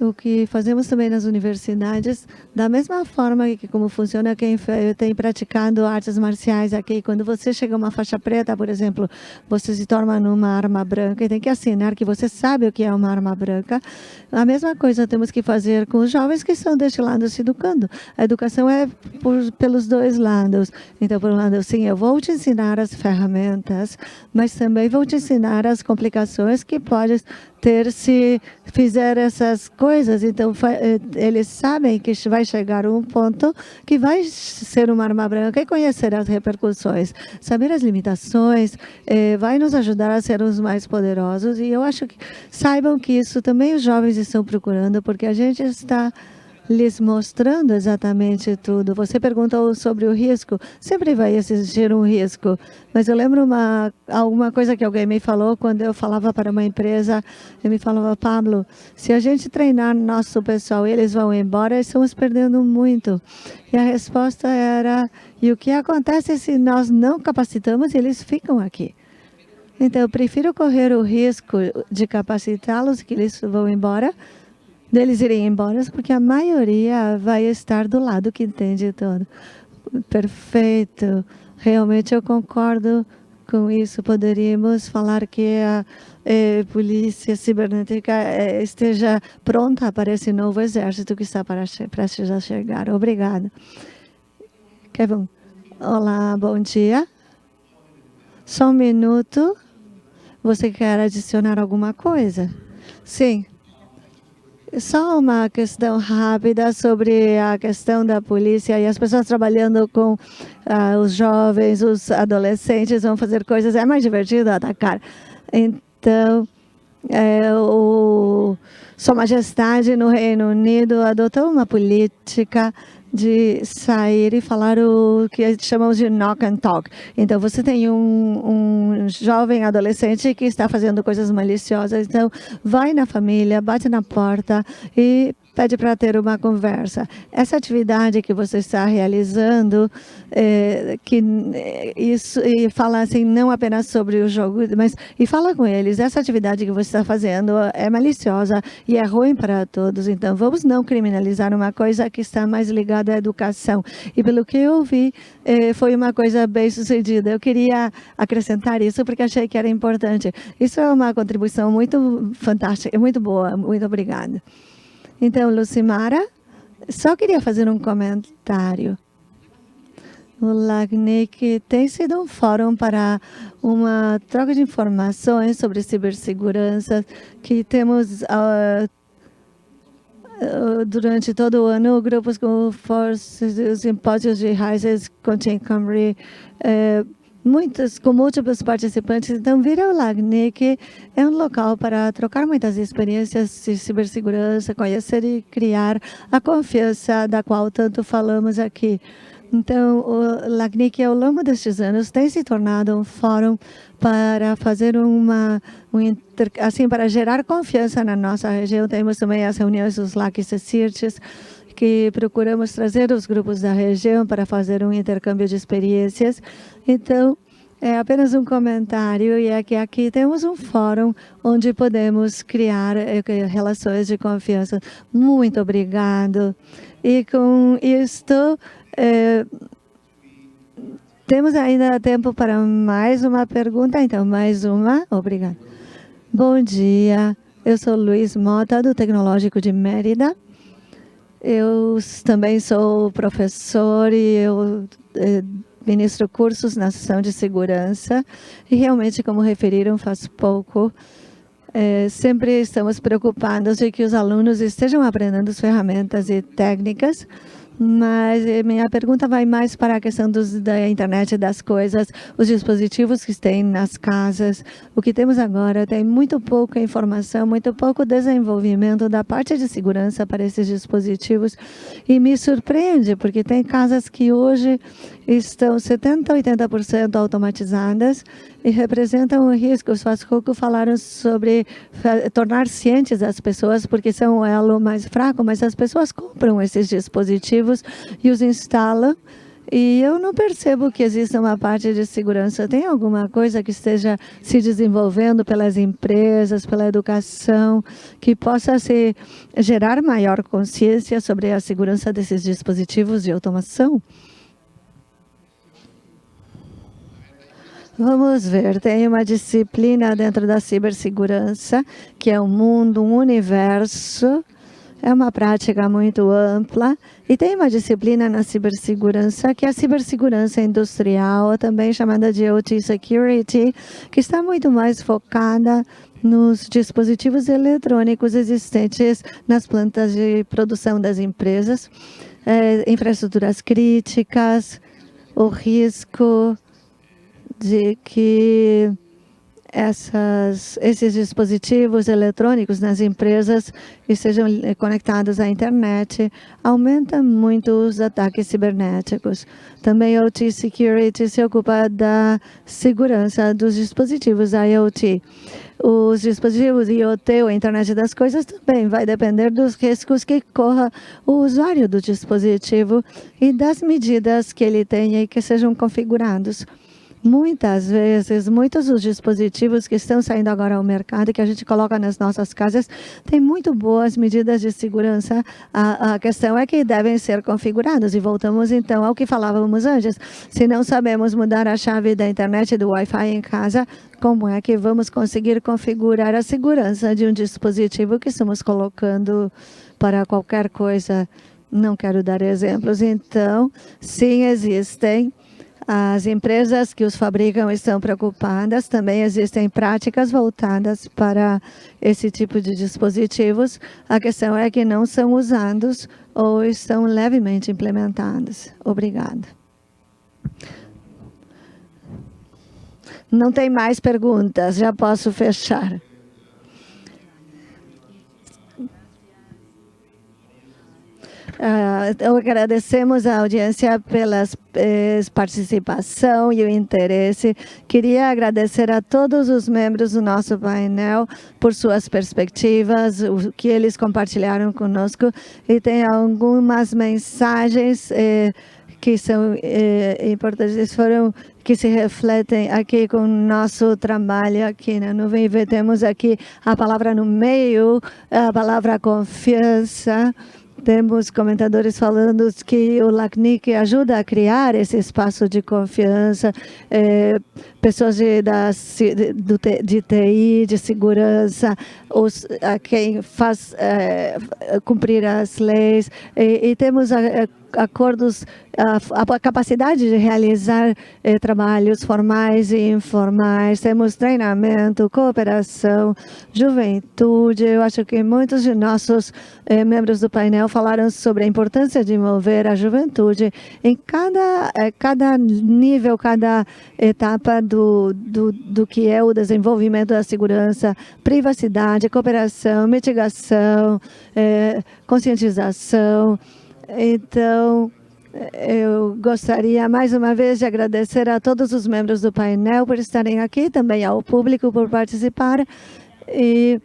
o que fazemos também nas universidades, da mesma forma que como funciona quem tem praticado artes marciais aqui, quando você chega a uma faixa preta, por exemplo, você se torna numa arma branca e tem que assinar que você sabe o que é uma arma branca. A mesma coisa temos que fazer com os jovens que estão deste lado se educando. A educação é por, pelos dois lados. Então, por um lado, sim, eu vou te ensinar as ferramentas, mas também vou te ensinar as complicações que pode ter se fizer essas coisas. Então, eh, eles sabem que vai chegar um ponto que vai ser uma arma branca e conhecer as repercussões. Saber as limitações eh, vai nos ajudar a sermos mais poderosos. E eu acho que saibam que isso também os jovens estão procurando, porque a gente está lhes mostrando exatamente tudo. Você perguntou sobre o risco. Sempre vai existir um risco. Mas eu lembro uma, alguma coisa que alguém me falou quando eu falava para uma empresa. Ele me falava, Pablo, se a gente treinar nosso pessoal eles vão embora, estamos perdendo muito. E a resposta era, e o que acontece se nós não capacitamos eles ficam aqui? Então, eu prefiro correr o risco de capacitá-los, que eles vão embora, deles irem embora, porque a maioria vai estar do lado que entende todo. Perfeito. Realmente eu concordo com isso. Poderíamos falar que a eh, polícia cibernética eh, esteja pronta para esse novo exército que está para prestes a chegar. Obrigada. Kevin, olá, bom dia. Só um minuto. Você quer adicionar alguma coisa? Sim. Só uma questão rápida sobre a questão da polícia e as pessoas trabalhando com uh, os jovens, os adolescentes vão fazer coisas, é mais divertido atacar. Então, é, o Sua Majestade no Reino Unido adotou uma política de sair e falar o que chamamos de knock and talk. Então, você tem um, um jovem adolescente que está fazendo coisas maliciosas, então vai na família, bate na porta e pede para ter uma conversa. Essa atividade que você está realizando, é, que é, isso e fala assim não apenas sobre o jogo, mas e fala com eles. Essa atividade que você está fazendo é maliciosa e é ruim para todos. Então vamos não criminalizar uma coisa que está mais ligada à educação. E pelo que eu vi, é, foi uma coisa bem sucedida. Eu queria acrescentar isso porque achei que era importante. Isso é uma contribuição muito fantástica, muito boa. Muito obrigada. Então, Lucimara, só queria fazer um comentário. O LACNIC tem sido um fórum para uma troca de informações sobre cibersegurança que temos uh, durante todo o ano, grupos como forças, os simpósios de Rises, Contain Camry, uh, muitos, com múltiplos participantes. Então, Vira o LACNIC é um local para trocar muitas experiências de cibersegurança, conhecer e criar a confiança da qual tanto falamos aqui. Então, o LACNIC, ao longo destes anos, tem se tornado um fórum para fazer uma, um inter, assim, para gerar confiança na nossa região. Temos também as reuniões dos LACs e CIRTES, que procuramos trazer os grupos da região para fazer um intercâmbio de experiências. Então, é apenas um comentário e é que aqui temos um fórum onde podemos criar eh, relações de confiança. Muito obrigado. E com isto, é, temos ainda tempo para mais uma pergunta, então mais uma. Obrigada. Bom dia, eu sou Luiz Mota, do Tecnológico de Mérida. Eu também sou professor e eu eh, ministro cursos na sessão de segurança. E realmente, como referiram faz pouco, é, sempre estamos preocupados de que os alunos estejam aprendendo as ferramentas e técnicas mas eh, minha pergunta vai mais para a questão dos, da internet das coisas, os dispositivos que tem nas casas. O que temos agora tem muito pouca informação, muito pouco desenvolvimento da parte de segurança para esses dispositivos. E me surpreende, porque tem casas que hoje estão 70%, 80% automatizadas e representam um risco. Os Fascoco falaram sobre tornar cientes as pessoas, porque são o elo mais fraco, mas as pessoas compram esses dispositivos e os instalam e eu não percebo que exista uma parte de segurança. Tem alguma coisa que esteja se desenvolvendo pelas empresas, pela educação, que possa se gerar maior consciência sobre a segurança desses dispositivos de automação? Vamos ver, tem uma disciplina dentro da cibersegurança, que é um mundo, um universo, é uma prática muito ampla. E tem uma disciplina na cibersegurança, que é a cibersegurança industrial, também chamada de OT Security, que está muito mais focada nos dispositivos eletrônicos existentes nas plantas de produção das empresas, é, infraestruturas críticas, o risco de que essas, esses dispositivos eletrônicos nas empresas estejam conectados à internet, aumenta muito os ataques cibernéticos. Também a OT Security se ocupa da segurança dos dispositivos IoT. Os dispositivos IoT, ou Internet das Coisas, também vai depender dos riscos que corra o usuário do dispositivo e das medidas que ele tenha e que sejam configurados. Muitas vezes, muitos dos dispositivos que estão saindo agora ao mercado, que a gente coloca nas nossas casas, têm muito boas medidas de segurança. A, a questão é que devem ser configurados. E voltamos então ao que falávamos antes. Se não sabemos mudar a chave da internet do Wi-Fi em casa, como é que vamos conseguir configurar a segurança de um dispositivo que estamos colocando para qualquer coisa? Não quero dar exemplos. Então, sim, existem as empresas que os fabricam estão preocupadas, também existem práticas voltadas para esse tipo de dispositivos. A questão é que não são usados ou estão levemente implementados. Obrigada. Não tem mais perguntas, já posso fechar. Uh, agradecemos a audiência pela eh, participação e o interesse. Queria agradecer a todos os membros do nosso painel por suas perspectivas, o que eles compartilharam conosco. E tem algumas mensagens eh, que são eh, importantes, foram que se refletem aqui com o nosso trabalho aqui na nuvem. E temos aqui a palavra no meio, a palavra confiança, temos comentadores falando que o LACNIC ajuda a criar esse espaço de confiança, é, pessoas de, da, de, de TI, de segurança, os, a quem faz é, cumprir as leis. E, e temos a, a acordos, a, a, capacidade de realizar eh, trabalhos formais e informais, temos treinamento, cooperação, juventude. Eu acho que muitos de nossos eh, membros do painel falaram sobre a importância de mover a juventude em cada, eh, cada nível, cada etapa do, do, do que é o desenvolvimento da segurança, privacidade, cooperação, mitigação, eh, conscientização, então, eu gostaria mais uma vez de agradecer a todos os membros do painel por estarem aqui, também ao público por participar. E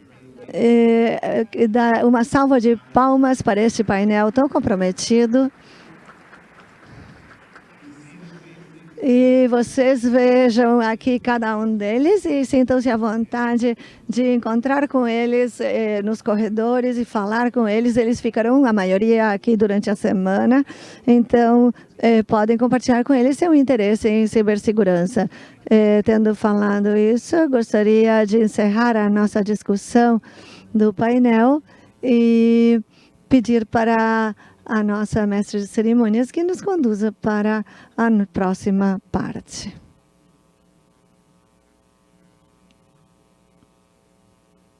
é, dar uma salva de palmas para este painel tão comprometido. E vocês vejam aqui cada um deles e sintam-se à vontade de encontrar com eles eh, nos corredores e falar com eles. Eles ficarão, a maioria, aqui durante a semana. Então, eh, podem compartilhar com eles seu interesse em cibersegurança. Eh, tendo falado isso, gostaria de encerrar a nossa discussão do painel e pedir para a nossa mestre de cerimônias que nos conduza para a próxima parte.